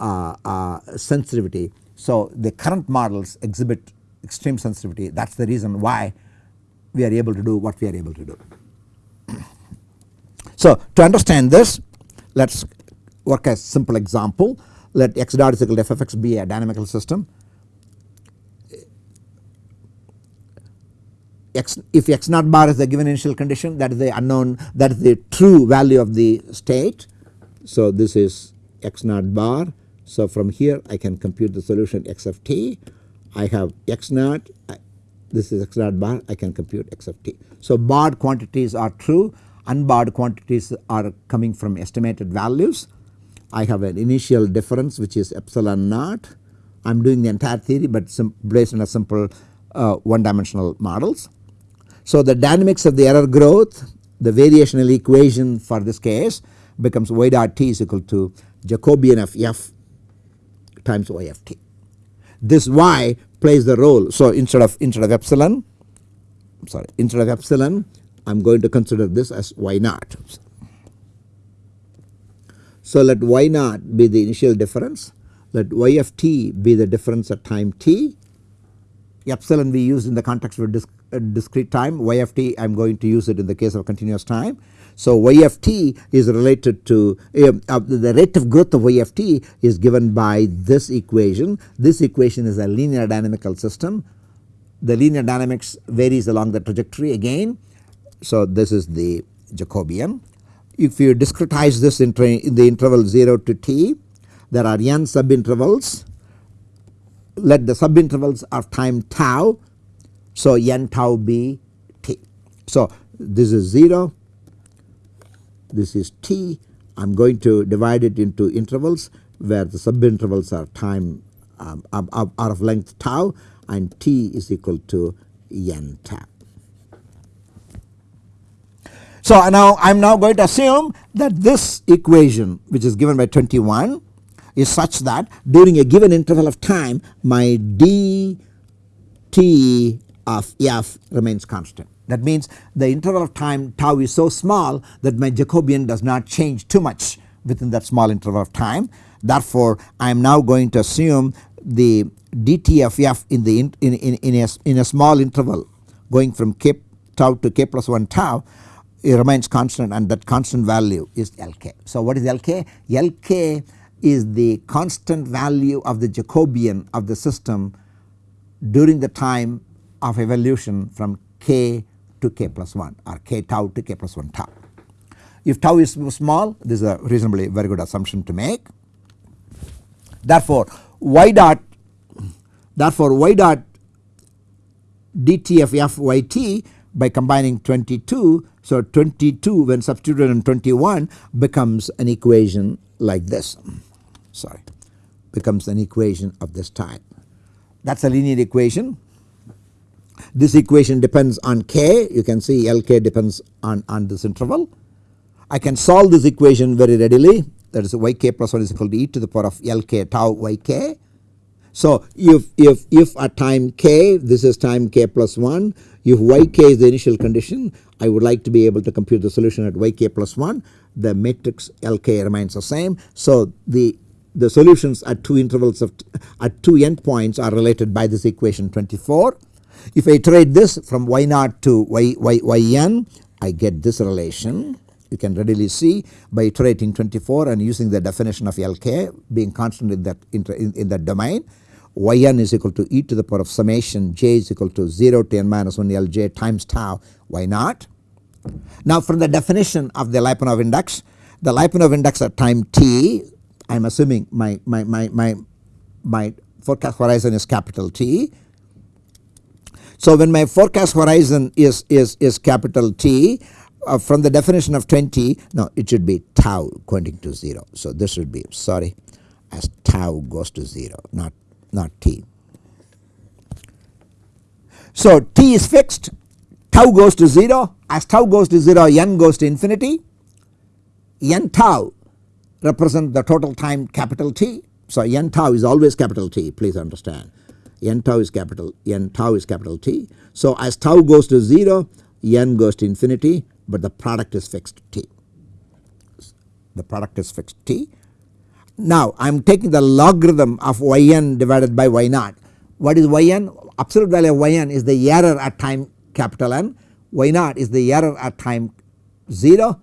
uh, uh, sensitivity. So the current models exhibit extreme sensitivity that is the reason why we are able to do what we are able to do. [clears throat] So to understand this let us work a simple example let x dot is equal to f of x be a dynamical system. X, if x naught bar is the given initial condition that is the unknown that is the true value of the state. So this is x naught bar so from here I can compute the solution x of t. I have x naught, this is x naught bar, I can compute x of t. So barred quantities are true, unbarred quantities are coming from estimated values. I have an initial difference which is epsilon naught. I am doing the entire theory but based on a simple uh, one dimensional models. So the dynamics of the error growth, the variational equation for this case becomes y dot t is equal to Jacobian of f times y of t. This y plays the role. So instead of instead of epsilon sorry instead of epsilon I am going to consider this as y naught. So let y naught be the initial difference let y of t be the difference at time t epsilon we use in the context disc, uh, discrete time y of t I am going to use it in the case of continuous time so y of t is related to uh, uh, the rate of growth of y of t is given by this equation. This equation is a linear dynamical system. The linear dynamics varies along the trajectory again. So this is the Jacobian. If you discretize this in, in the interval 0 to t there are n subintervals let the subintervals of time tau so n tau be t. So this is 0 this is t I am going to divide it into intervals where the subintervals are time um, are of length tau and t is equal to n tau. So now I am now going to assume that this equation which is given by 21 is such that during a given interval of time my dt of f remains constant. That means the interval of time tau is so small that my Jacobian does not change too much within that small interval of time. Therefore, I am now going to assume the dt of f in the in, in, in, in, a, in a small interval going from k tau to k plus 1 tau it remains constant and that constant value is Lk. So what is Lk? Lk is the constant value of the Jacobian of the system during the time of evolution from k to k plus 1 or k tau to k plus 1 tau. If tau is small this is a reasonably very good assumption to make. Therefore y dot therefore y dot dt f y t by combining 22. So 22 when substituted in 21 becomes an equation like this sorry becomes an equation of this type. That is a linear equation. This equation depends on k you can see Lk depends on, on this interval. I can solve this equation very readily that is yk plus 1 is equal to e to the power of Lk tau yk. So if, if, if at time k this is time k plus 1 if yk is the initial condition I would like to be able to compute the solution at yk plus 1 the matrix Lk remains the same. So the the solutions at two intervals of at two endpoints are related by this equation 24. If I iterate this from y naught to y, y, yn I get this relation you can readily see by iterating 24 and using the definition of Lk being constant in that in, in that domain yn is equal to e to the power of summation j is equal to 0 to n minus 1 Lj times tau y naught. Now from the definition of the Lyapunov index the Lyapunov index at time t I am assuming my, my, my, my, my forecast horizon is capital T. So when my forecast horizon is, is, is capital T uh, from the definition of 20 no it should be tau going to 0. So this should be sorry as tau goes to 0 not, not T. So T is fixed tau goes to 0 as tau goes to 0 n goes to infinity n tau represent the total time capital T. So n tau is always capital T please understand n tau is capital n tau is capital T. So as tau goes to 0 n goes to infinity but the product is fixed T. The product is fixed T. Now I am taking the logarithm of yn divided by y naught. What is yn? Absolute value of yn is the error at time capital N, y naught is the error at time 0.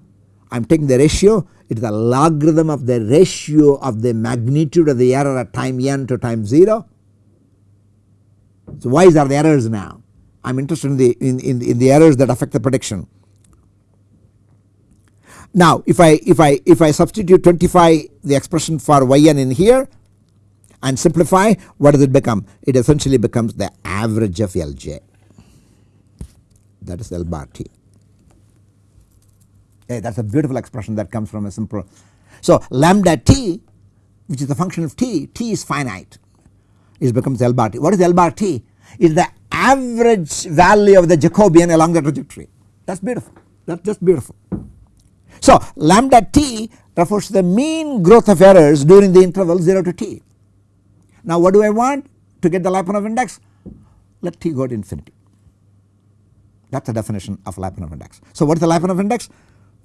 I am taking the ratio it is the logarithm of the ratio of the magnitude of the error at time n to time 0. So why is there the errors now? I am interested in the in, in, in the errors that affect the prediction. Now if I if I if I substitute 25 the expression for yn in here and simplify what does it become? It essentially becomes the average of Lj that is L bar t. Hey, that is a beautiful expression that comes from a simple. So lambda t which is the function of t, t is finite it becomes L bar t. What is L bar t? Is the average value of the Jacobian along the trajectory that is beautiful that is just beautiful. So lambda t refers to the mean growth of errors during the interval 0 to t. Now what do I want to get the Lyapunov index? Let t go to infinity that is the definition of Lyapunov index. So what is the Lyapunov index?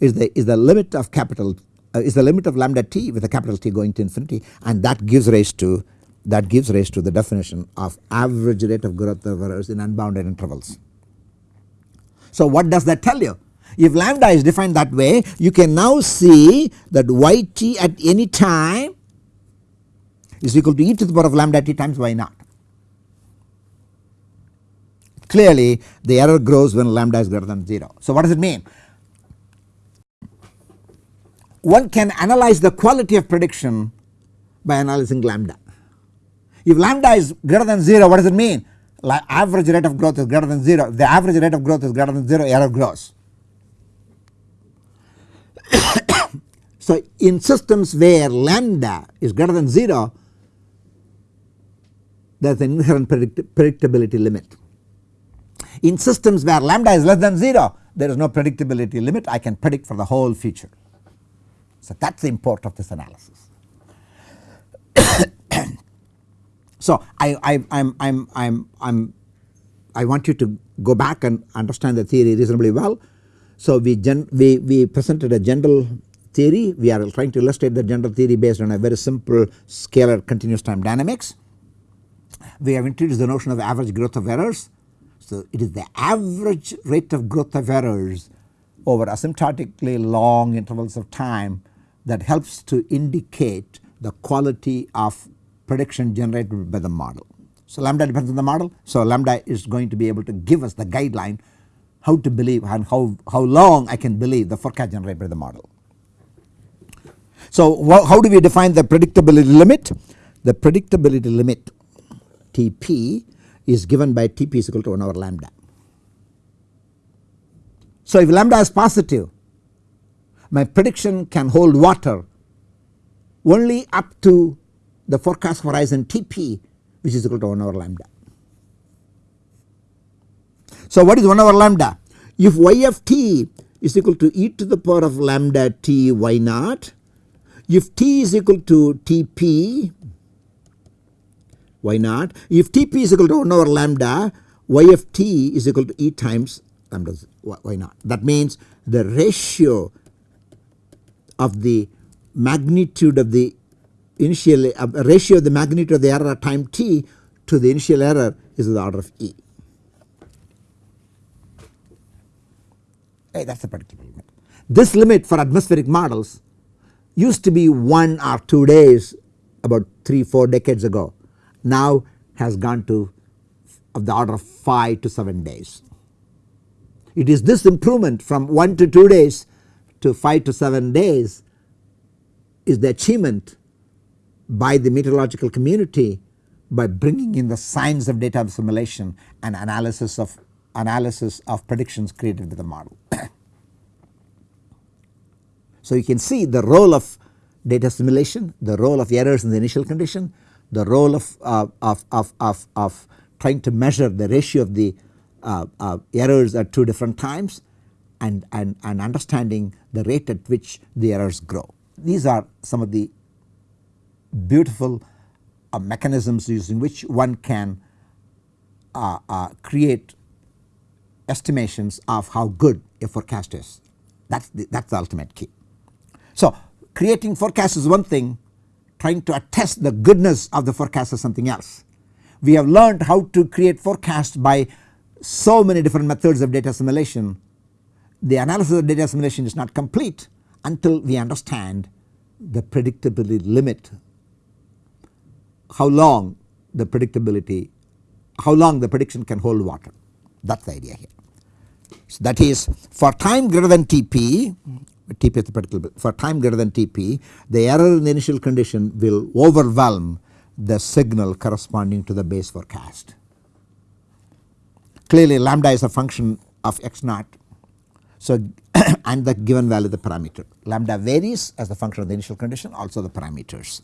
is the is the limit of capital uh, is the limit of lambda t with a capital T going to infinity and that gives rise to that gives rise to the definition of average rate of growth of errors in unbounded intervals. So what does that tell you? If lambda is defined that way you can now see that yt at any time is equal to e to the power of lambda t times y naught. Clearly the error grows when lambda is greater than 0. So what does it mean? one can analyze the quality of prediction by analyzing lambda. If lambda is greater than 0 what does it mean? Like average rate of growth is greater than 0 the average rate of growth is greater than 0 error grows. [coughs] so in systems where lambda is greater than 0 there is an inherent predict predictability limit. In systems where lambda is less than 0 there is no predictability limit I can predict for the whole future. So that is the import of this analysis. [coughs] so I, I I'm, I'm, I'm, I'm, I want you to go back and understand the theory reasonably well. So we, gen, we, we presented a general theory we are trying to illustrate the general theory based on a very simple scalar continuous time dynamics. we have introduced the notion of average growth of errors. So, it is the average rate of growth of errors over asymptotically long intervals of time that helps to indicate the quality of prediction generated by the model. So, lambda depends on the model. So, lambda is going to be able to give us the guideline how to believe and how, how long I can believe the forecast generated by the model. So, how do we define the predictability limit? The predictability limit Tp is given by Tp is equal to 1 over lambda. So, if lambda is positive my prediction can hold water only up to the forecast horizon Tp which is equal to 1 over lambda. So, what is 1 over lambda? If y of t is equal to e to the power of lambda t y naught, if t is equal to Tp y naught, if Tp is equal to 1 over lambda, y of t is equal to e times lambda y naught. That means the ratio of the magnitude of the initial uh, ratio of the magnitude of the error at time t to the initial error is of the order of e. Hey, that is the predictable limit. This limit for atmospheric models used to be 1 or 2 days about 3 4 decades ago now has gone to of the order of 5 to 7 days. It is this improvement from 1 to 2 days to 5 to 7 days is the achievement by the meteorological community by bringing in the science of data assimilation and analysis of analysis of predictions created with the model. [coughs] so you can see the role of data assimilation, the role of errors in the initial condition, the role of, uh, of, of, of, of trying to measure the ratio of the uh, uh, errors at two different times and, and, and understanding the rate at which the errors grow. These are some of the beautiful uh, mechanisms using which one can uh, uh, create estimations of how good a forecast is. That is the, that's the ultimate key. So, creating forecast is one thing, trying to attest the goodness of the forecast is something else. We have learned how to create forecasts by so many different methods of data assimilation. The analysis of data assimilation is not complete until we understand the predictability limit, how long the predictability, how long the prediction can hold water that is the idea here. So that is for time greater than Tp TP is the particular for time greater than Tp the error in the initial condition will overwhelm the signal corresponding to the base forecast. Clearly lambda is a function of x naught so [coughs] and the given value the parameter lambda varies as the function of the initial condition also the parameters.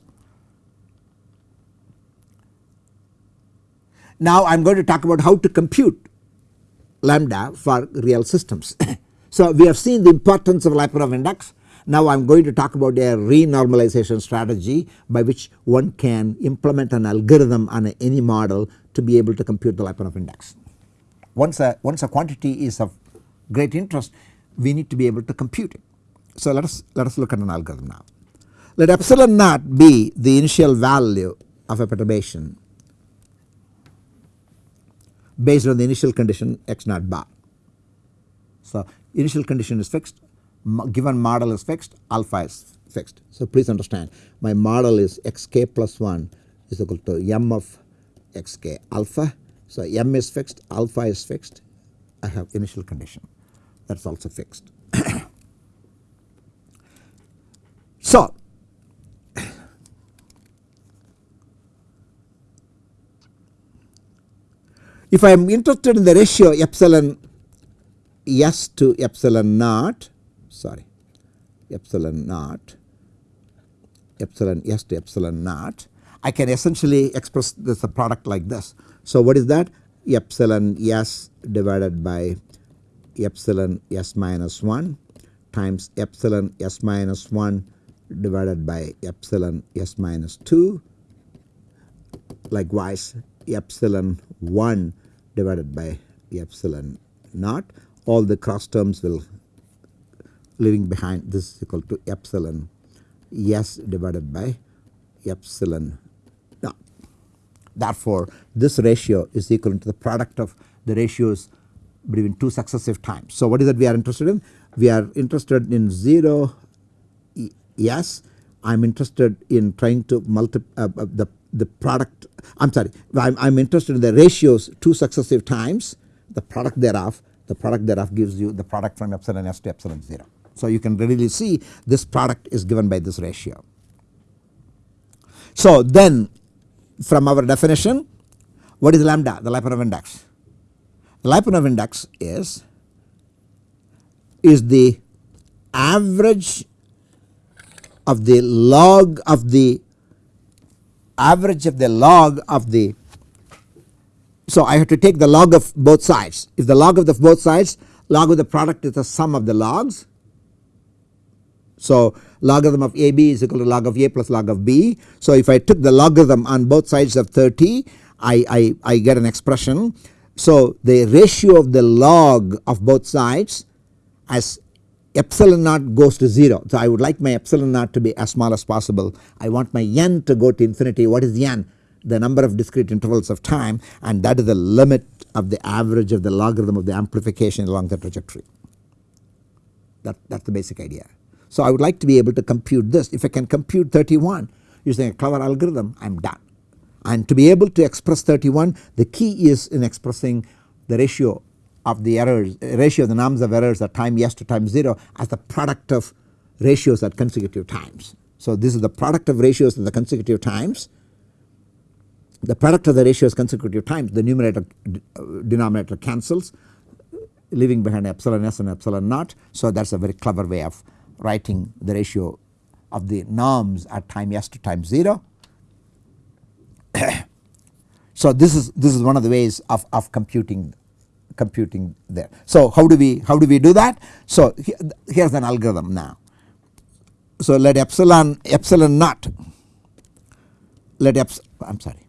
Now I am going to talk about how to compute lambda for real systems. [coughs] So, we have seen the importance of Lyapunov index. Now, I am going to talk about a renormalization strategy by which one can implement an algorithm on any model to be able to compute the Lyapunov index. Once a, once a quantity is of great interest, we need to be able to compute it. So, let us let us look at an algorithm now. Let epsilon naught be the initial value of a perturbation based on the initial condition x naught bar. So, initial condition is fixed given model is fixed alpha is fixed. So, please understand my model is xk plus 1 is equal to m of xk alpha. So, m is fixed alpha is fixed I have initial condition that is also fixed. [coughs] so, if I am interested in the ratio epsilon S to epsilon naught sorry epsilon naught epsilon S to epsilon naught I can essentially express this a product like this. So what is that epsilon S divided by epsilon S minus 1 times epsilon S minus 1 divided by epsilon S minus 2 likewise epsilon 1 divided by epsilon naught all the cross terms will leaving behind this is equal to epsilon s divided by epsilon naught. Therefore, this ratio is equal to the product of the ratios between two successive times. So, what is that we are interested in? We are interested in 0 yes I am interested in trying to multiply uh, uh, the, the product I am sorry I am interested in the ratios two successive times the product thereof the product thereof gives you the product from epsilon s to epsilon 0. So, you can readily see this product is given by this ratio. So, then from our definition what is lambda the Lyapunov index? The Lyapunov index is is the average of the log of the average of the log of the so I have to take the log of both sides if the log of the both sides log of the product is the sum of the logs. So logarithm of AB is equal to log of A plus log of B. So if I took the logarithm on both sides of 30 I, I, I get an expression. So the ratio of the log of both sides as epsilon naught goes to 0. So, I would like my epsilon naught to be as small as possible. I want my n to go to infinity. What is n? The number of discrete intervals of time and that is the limit of the average of the logarithm of the amplification along the trajectory. That, that is the basic idea. So, I would like to be able to compute this. If I can compute 31 using a clever algorithm, I am done. And to be able to express 31, the key is in expressing the ratio of the errors ratio of the norms of errors at time s to time 0 as the product of ratios at consecutive times. So, this is the product of ratios at the consecutive times the product of the ratios consecutive times the numerator uh, denominator cancels leaving behind epsilon s and epsilon naught. So, that is a very clever way of writing the ratio of the norms at time s to time 0. [coughs] so, this is this is one of the ways of, of computing computing there. So how do we how do we do that? So here is an algorithm now. So let epsilon epsilon naught let eps I am sorry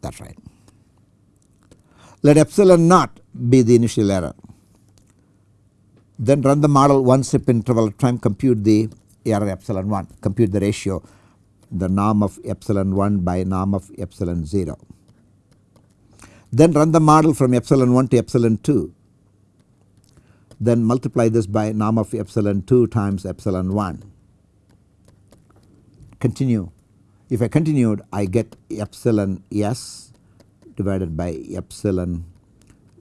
that is right. Let epsilon naught be the initial error then run the model one step interval and compute the error epsilon 1 compute the ratio the norm of epsilon 1 by norm of epsilon 0 then run the model from epsilon 1 to epsilon 2 then multiply this by norm of epsilon 2 times epsilon 1 continue. If I continued I get epsilon s divided by epsilon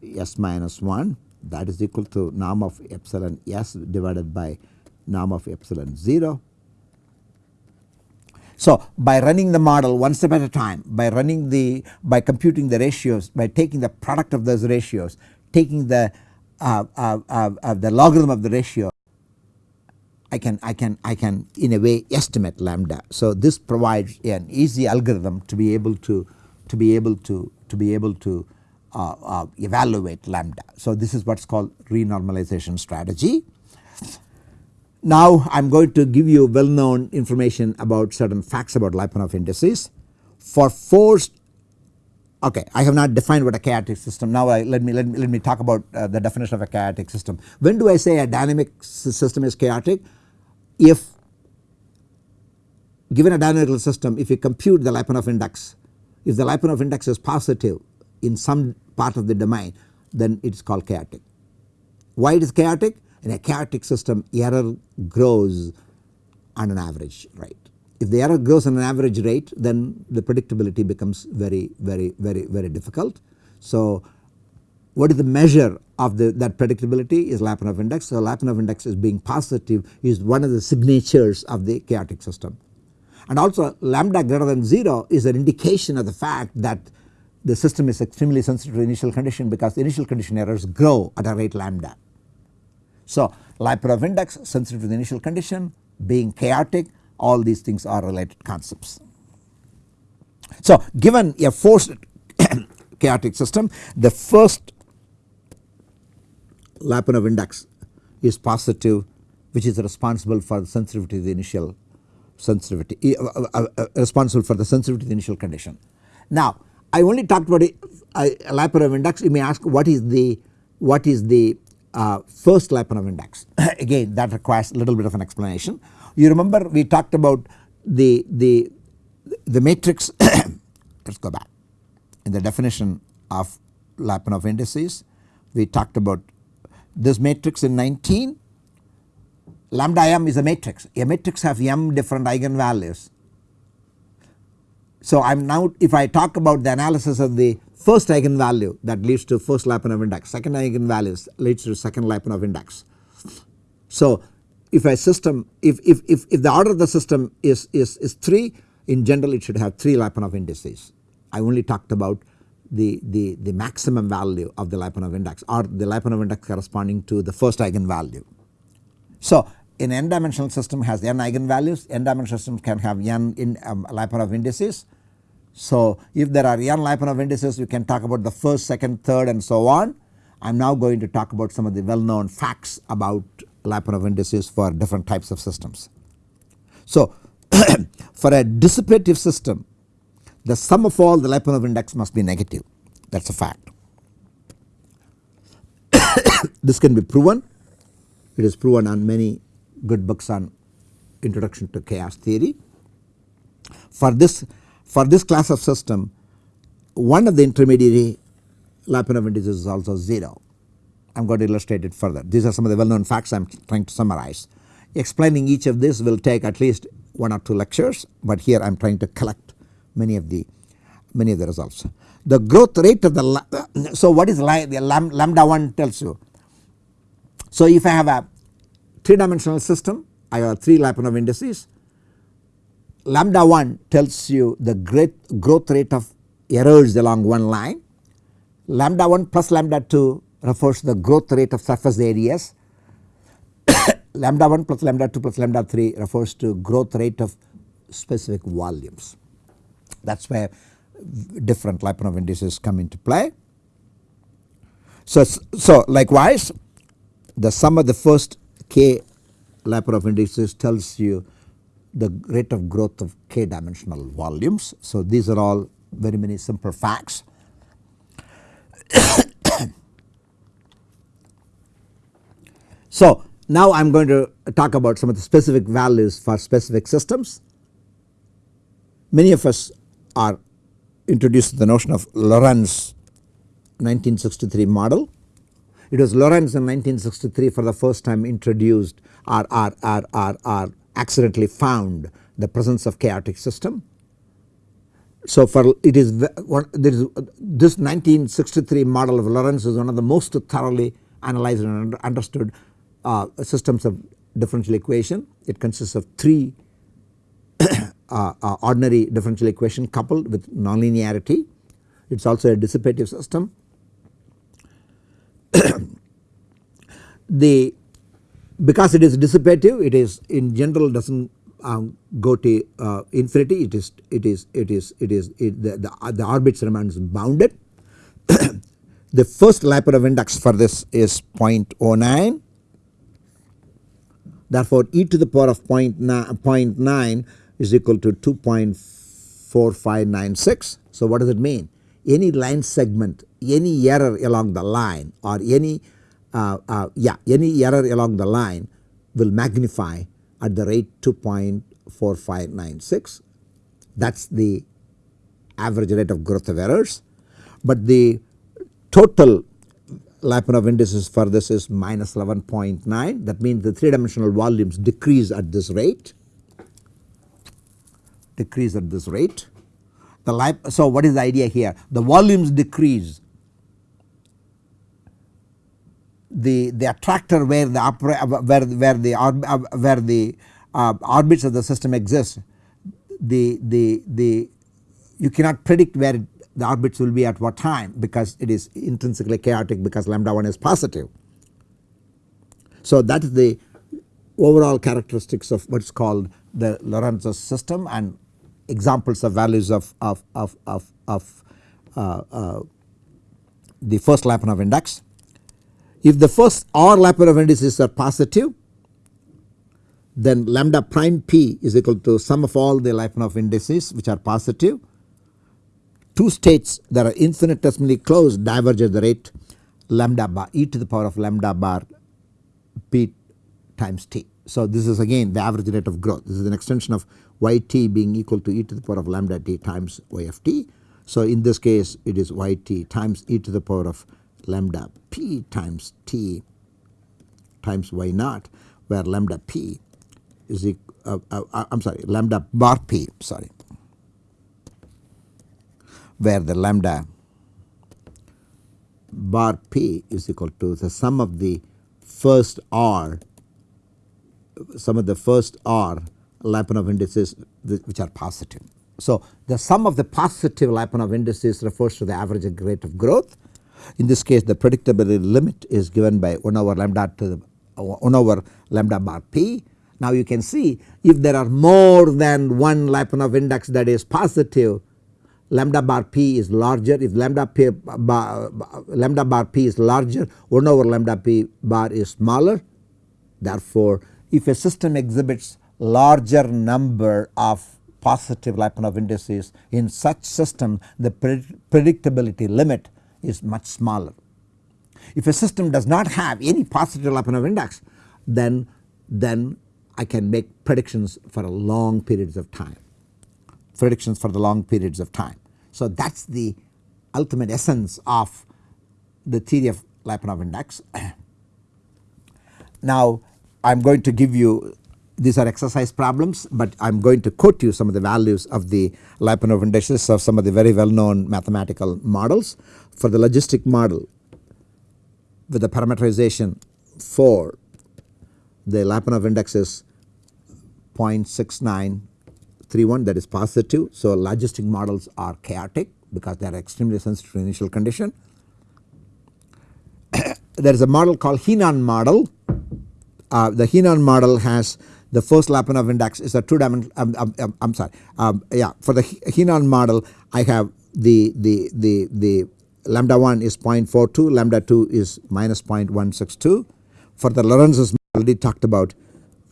s minus 1 that is equal to norm of epsilon s divided by norm of epsilon 0 so, by running the model one step at a time by running the by computing the ratios by taking the product of those ratios taking the uh, uh, uh, uh, the logarithm of the ratio I can I can I can in a way estimate lambda. So, this provides an easy algorithm to be able to to be able to to be able to uh, uh, evaluate lambda. So, this is what is called renormalization strategy. Now I am going to give you well known information about certain facts about Lyapunov indices. For forced okay I have not defined what a chaotic system now I, let me let me let me talk about uh, the definition of a chaotic system. When do I say a dynamic system is chaotic? If given a dynamical system if you compute the Lyapunov index if the Lyapunov index is positive in some part of the domain then it is called chaotic. Why it is chaotic? In a chaotic system error grows on an average rate. If the error grows on an average rate then the predictability becomes very very very very difficult. So what is the measure of the, that predictability is Lyapunov index. So Lyapunov index is being positive is one of the signatures of the chaotic system. And also lambda greater than 0 is an indication of the fact that the system is extremely sensitive to initial condition because initial condition errors grow at a rate lambda. So Lyapunov index sensitive to the initial condition being chaotic all these things are related concepts. So given a forced [coughs] chaotic system the first Lyapunov index is positive which is responsible for the sensitivity to the initial sensitivity uh, uh, uh, uh, responsible for the sensitivity to the initial condition. Now I only talked about a Lyapunov index you may ask what is the what is the uh, first Lyapunov index [coughs] again that requires a little bit of an explanation. You remember we talked about the, the, the matrix [coughs] let us go back. In the definition of Lyapunov indices we talked about this matrix in 19 lambda m is a matrix a matrix has m different eigenvalues. So I am now if I talk about the analysis of the first eigenvalue that leads to first Lyapunov index second eigenvalue leads to second Lyapunov index. So if a system if, if, if, if the order of the system is, is, is 3 in general it should have 3 Lyapunov indices. I only talked about the, the, the maximum value of the Lyapunov index or the Lyapunov index corresponding to the first eigenvalue. So an n dimensional system has n eigenvalues n dimensional systems can have n in um, Lyapunov indices. So if there are n Lyapunov indices we can talk about the first second third and so on. I am now going to talk about some of the well known facts about Lyapunov indices for different types of systems. So [clears throat] for a dissipative system the sum of all the Lyapunov index must be negative that is a fact. [coughs] this can be proven it is proven on many good books on introduction to chaos theory. For this for this class of system one of the intermediary Lyapunov indices is also 0. I am going to illustrate it further. These are some of the well known facts I am trying to summarize. Explaining each of this will take at least one or two lectures but here I am trying to collect many of the many of the results. The growth rate of the so what is the lambda 1 tells you. So if I have a 3 dimensional system I have 3 Lyapunov indices lambda 1 tells you the great growth rate of errors along one line. Lambda 1 plus lambda 2 refers to the growth rate of surface areas. [coughs] Lambda 1 plus lambda 2 plus lambda 3 refers to growth rate of specific volumes. That is where different Lyapunov indices come into play. So, so likewise the sum of the first k Lyapunov indices tells you the rate of growth of k dimensional volumes. So these are all very many simple facts. [coughs] so now I am going to talk about some of the specific values for specific systems. Many of us are introduced the notion of Lorenz 1963 model. It was Lorenz in 1963 for the first time introduced or, or, or, or, or accidentally found the presence of chaotic system. So for it is one there is this 1963 model of Lorenz is one of the most thoroughly analyzed and understood uh, systems of differential equation. It consists of three [coughs] uh, uh, ordinary differential equation coupled with nonlinearity. It is also a dissipative system. [coughs] the because it is dissipative it is in general does not um, go to uh, infinity it is it is it is it is it, the, the, the orbits remains bounded. [coughs] the first Lyapunov index for this is 0.09 therefore e to the power of 0.9 is equal to 2.4596. So what does it mean? Any line segment, any error along the line or any Uh, uh, yeah any error along the line will magnify at the rate 2.4596 that is the average rate of growth of errors. But the total Lyapunov indices for this is minus 11.9 that means the 3 dimensional volumes decrease at this rate decrease at this rate. The so what is the idea here? The volumes decrease. The, the attractor where the where where the where the uh, orbits of the system exist the the the you cannot predict where the orbits will be at what time because it is intrinsically chaotic because lambda 1 is positive. So that is the overall characteristics of what is called the Lorenz system and examples of values of, of, of, of, of uh, uh, the first Lyapunov index. If the first or Lyapunov indices are positive then lambda prime p is equal to sum of all the Lyapunov indices which are positive. Two states that are infinitesimally close diverge at the rate lambda bar e to the power of lambda bar p times t. So this is again the average rate of growth this is an extension of yt being equal to e to the power of lambda t times y of t. So, in this case it is yt times e to the power of lambda p times t times y naught where lambda p is equal uh, uh, uh, I am sorry lambda bar p sorry where the lambda bar p is equal to the sum of the first r some of the first r Lyapunov indices which are positive. So, the sum of the positive Lyapunov indices refers to the average rate of growth. In this case the predictability limit is given by 1 over lambda to the uh, 1 over lambda bar p. Now you can see if there are more than one Lyapunov index that is positive lambda bar p is larger if lambda p bar, lambda bar p is larger 1 over lambda p bar is smaller. Therefore, if a system exhibits larger number of positive Lyapunov indices in such system the predictability limit is much smaller. If a system does not have any positive Lyapunov index then then I can make predictions for long periods of time predictions for the long periods of time. So that is the ultimate essence of the theory of Lyapunov index. [clears throat] now I am going to give you these are exercise problems, but I am going to quote you some of the values of the Lyapunov indices of some of the very well known mathematical models. For the logistic model with the parameterization for the Lyapunov index is 0.6931 that is positive. So, logistic models are chaotic because they are extremely sensitive to initial condition. [coughs] there is a model called Henon model. Uh, the Henon model has the first Lyapunov index is a two dimensional um, um, um, I am sorry yeah for the Henon model I have the the the the lambda 1 is 0.42 lambda 2 is minus 0.162 for the Lorenz's already talked about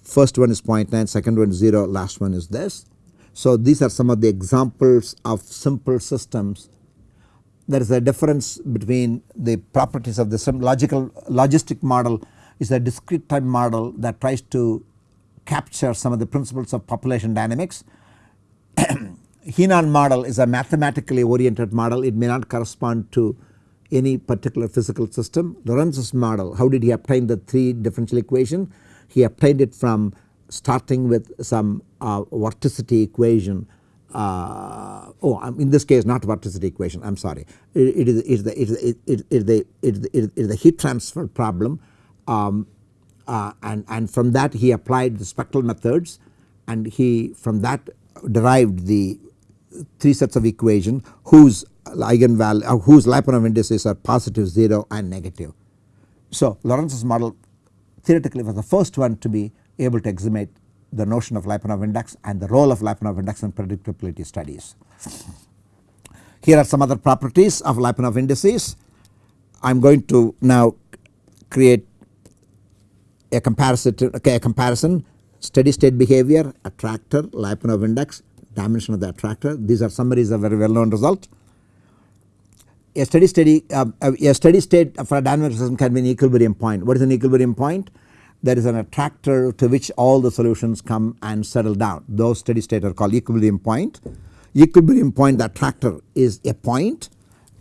first one is 0.9 second one is 0 last one is this. So these are some of the examples of simple systems there is a difference between the properties of the logical logistic model is a discrete time model that tries to capture some of the principles of population dynamics. [clears throat] Henon model is a mathematically oriented model it may not correspond to any particular physical system. Lorenz's model how did he obtain the 3 differential equation? He obtained it from starting with some uh, vorticity equation uh, oh um, in this case not vorticity equation I am sorry it, is, the, the heat transfer problem um, uh, and, and from that he applied the spectral methods and he from that derived the three sets of equation whose eigenvalue uh, whose Lyapunov indices are positive 0 and negative. So Lorenz's model theoretically was the first one to be able to exhibit the notion of Lyapunov index and the role of Lyapunov index in predictability studies. Here are some other properties of Lyapunov indices. I am going to now create a comparison, okay, a comparison steady state behavior, attractor, Lyapunov index, dimension of the attractor. These are summaries of very well known result. A steady state, uh, a steady state for a dynamic system can be an equilibrium point. What is an equilibrium point? There is an attractor to which all the solutions come and settle down. Those steady state are called equilibrium point. Equilibrium point the attractor is a point.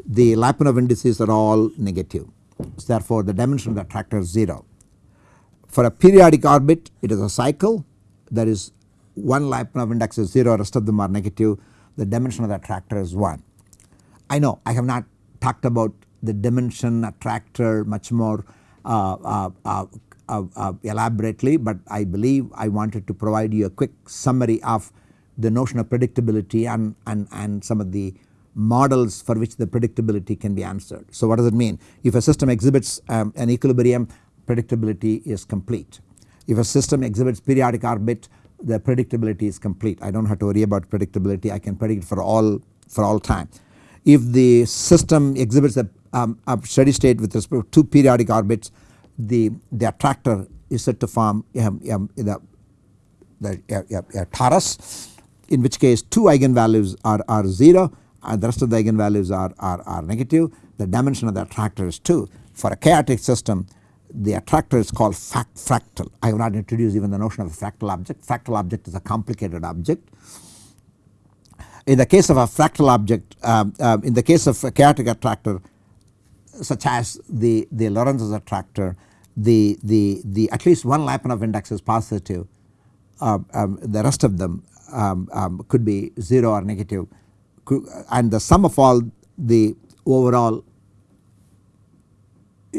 The Lyapunov indices are all negative. So therefore, the dimension of the attractor is 0. For a periodic orbit it is a cycle that is one Lyapunov index is 0 rest of them are negative the dimension of the attractor is 1. I know I have not talked about the dimension attractor much more uh, uh, uh, uh, uh elaborately but I believe I wanted to provide you a quick summary of the notion of predictability and, and, and some of the models for which the predictability can be answered. So what does it mean? If a system exhibits um, an equilibrium predictability is complete. If a system exhibits periodic orbit the predictability is complete I do not have to worry about predictability I can predict for all for all time. If the system exhibits a, um, a steady state with respect to two periodic orbits the, the attractor is said to form um, um, the, the a, a torus in which case two eigenvalues are, are 0 and the rest of the eigenvalues are, are, are negative the dimension of the attractor is 2. For a chaotic system the attractor is called fractal. I have not introduced even the notion of a fractal object. Fractal object is a complicated object. in the case of a fractal object um, um, in the case of a chaotic attractor such as the, the Lorenz attractor the, the, the at least one Lyapunov index is positive uh, um, the rest of them um, um, could be 0 or negative and the sum of all the overall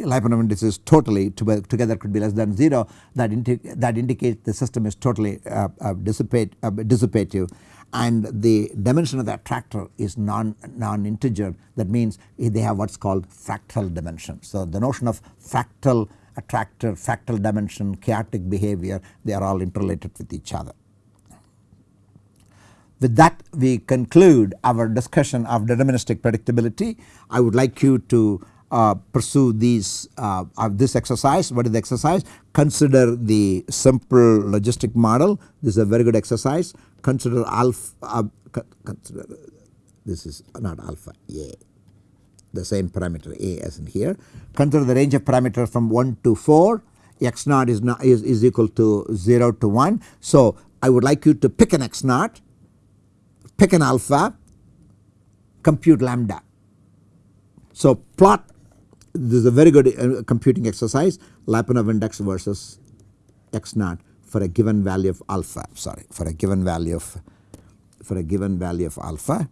Lyapunov indices totally together could be less than 0 that, indi that indicates the system is totally uh, uh, dissipate, uh, dissipative and the dimension of the attractor is non, non integer that means they have what is called fractal dimension. So the notion of fractal attractor, fractal dimension, chaotic behavior they are all interrelated with each other. With that we conclude our discussion of deterministic predictability. I would like you to uh, pursue these uh, this exercise. What is the exercise? Consider the simple logistic model. This is a very good exercise. Consider alpha. Uh, consider this is not alpha a, the same parameter a as in here. Consider the range of parameters from 1 to 4. X naught is not is, is equal to 0 to 1. So I would like you to pick an X naught pick an alpha, compute lambda. So plot this is a very good uh, computing exercise. Lyapunov index versus x naught for a given value of alpha. Sorry for a given value of for a given value of alpha.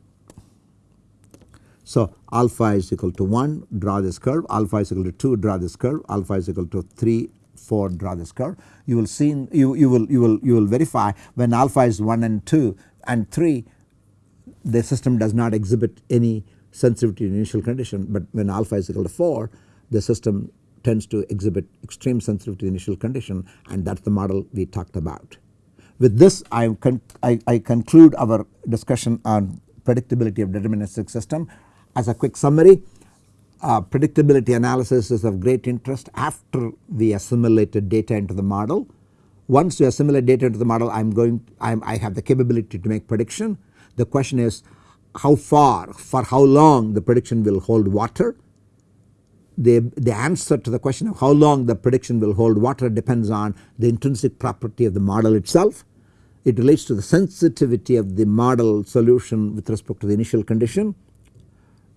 So alpha is equal to 1 draw this curve. Alpha is equal to 2 draw this curve. Alpha is equal to 3 4 draw this curve. You will see you, you will you will you will verify when alpha is 1 and 2 and 3 the system does not exhibit any sensitivity to initial condition but when alpha is equal to 4 the system tends to exhibit extreme sensitivity to initial condition and that is the model we talked about. With this I, con I, I conclude our discussion on predictability of deterministic system. As a quick summary uh, predictability analysis is of great interest after we assimilated data into the model. Once we assimilate data into the model I am going I, am, I have the capability to make prediction the question is how far, for how long the prediction will hold water. The, the answer to the question of how long the prediction will hold water depends on the intrinsic property of the model itself. It relates to the sensitivity of the model solution with respect to the initial condition.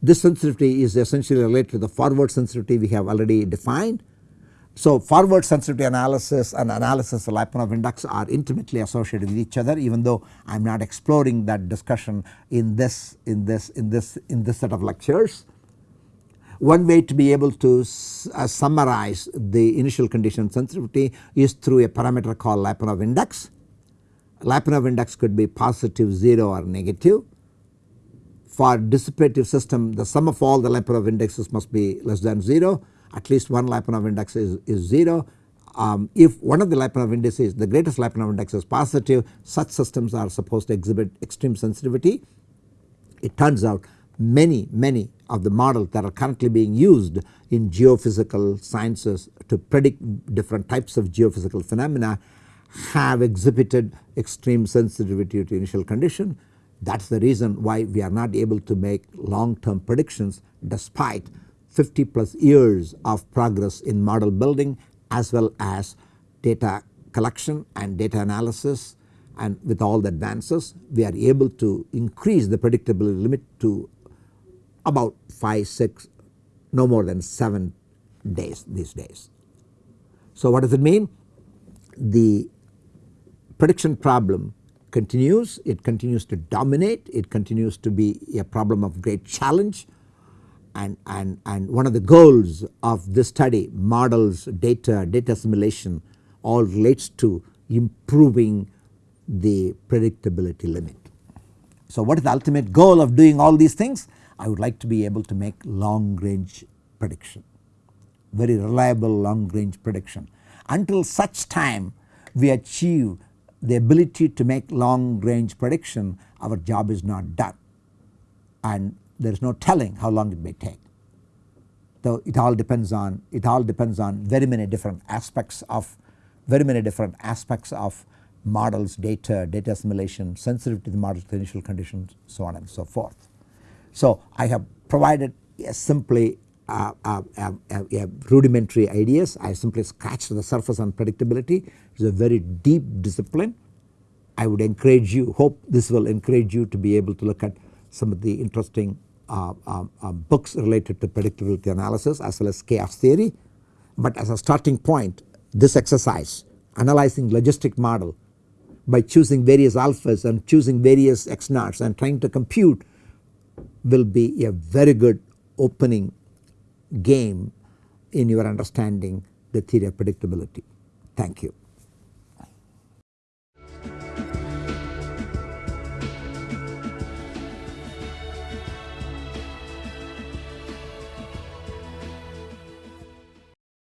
This sensitivity is essentially related to the forward sensitivity we have already defined so forward sensitivity analysis and analysis of Lyapunov index are intimately associated with each other even though I am not exploring that discussion in this in this in this in this set of lectures. One way to be able to uh, summarize the initial condition sensitivity is through a parameter called Lyapunov index. Lyapunov index could be positive 0 or negative. For dissipative system the sum of all the Lyapunov indexes must be less than 0 at least one Lyapunov index is, is 0. Um, if one of the Lyapunov indices the greatest Lyapunov index is positive such systems are supposed to exhibit extreme sensitivity. It turns out many many of the models that are currently being used in geophysical sciences to predict different types of geophysical phenomena have exhibited extreme sensitivity to initial condition. That is the reason why we are not able to make long term predictions despite 50 plus years of progress in model building as well as data collection and data analysis and with all the advances we are able to increase the predictability limit to about 5, 6 no more than 7 days these days. So what does it mean? The prediction problem continues, it continues to dominate, it continues to be a problem of great challenge and, and, and one of the goals of this study models data, data assimilation all relates to improving the predictability limit. So what is the ultimate goal of doing all these things? I would like to be able to make long range prediction, very reliable long range prediction. Until such time we achieve the ability to make long range prediction our job is not done and there is no telling how long it may take. So it all depends on it all depends on very many different aspects of very many different aspects of models, data, data assimilation, sensitive to the models to initial conditions so on and so forth. So I have provided simply uh, uh, uh, uh rudimentary ideas I simply scratched the surface on predictability it is a very deep discipline I would encourage you hope this will encourage you to be able to look at some of the interesting uh, uh, books related to predictability analysis as well as chaos theory. But as a starting point this exercise analyzing logistic model by choosing various alphas and choosing various x naughts and trying to compute will be a very good opening game in your understanding the theory of predictability. Thank you.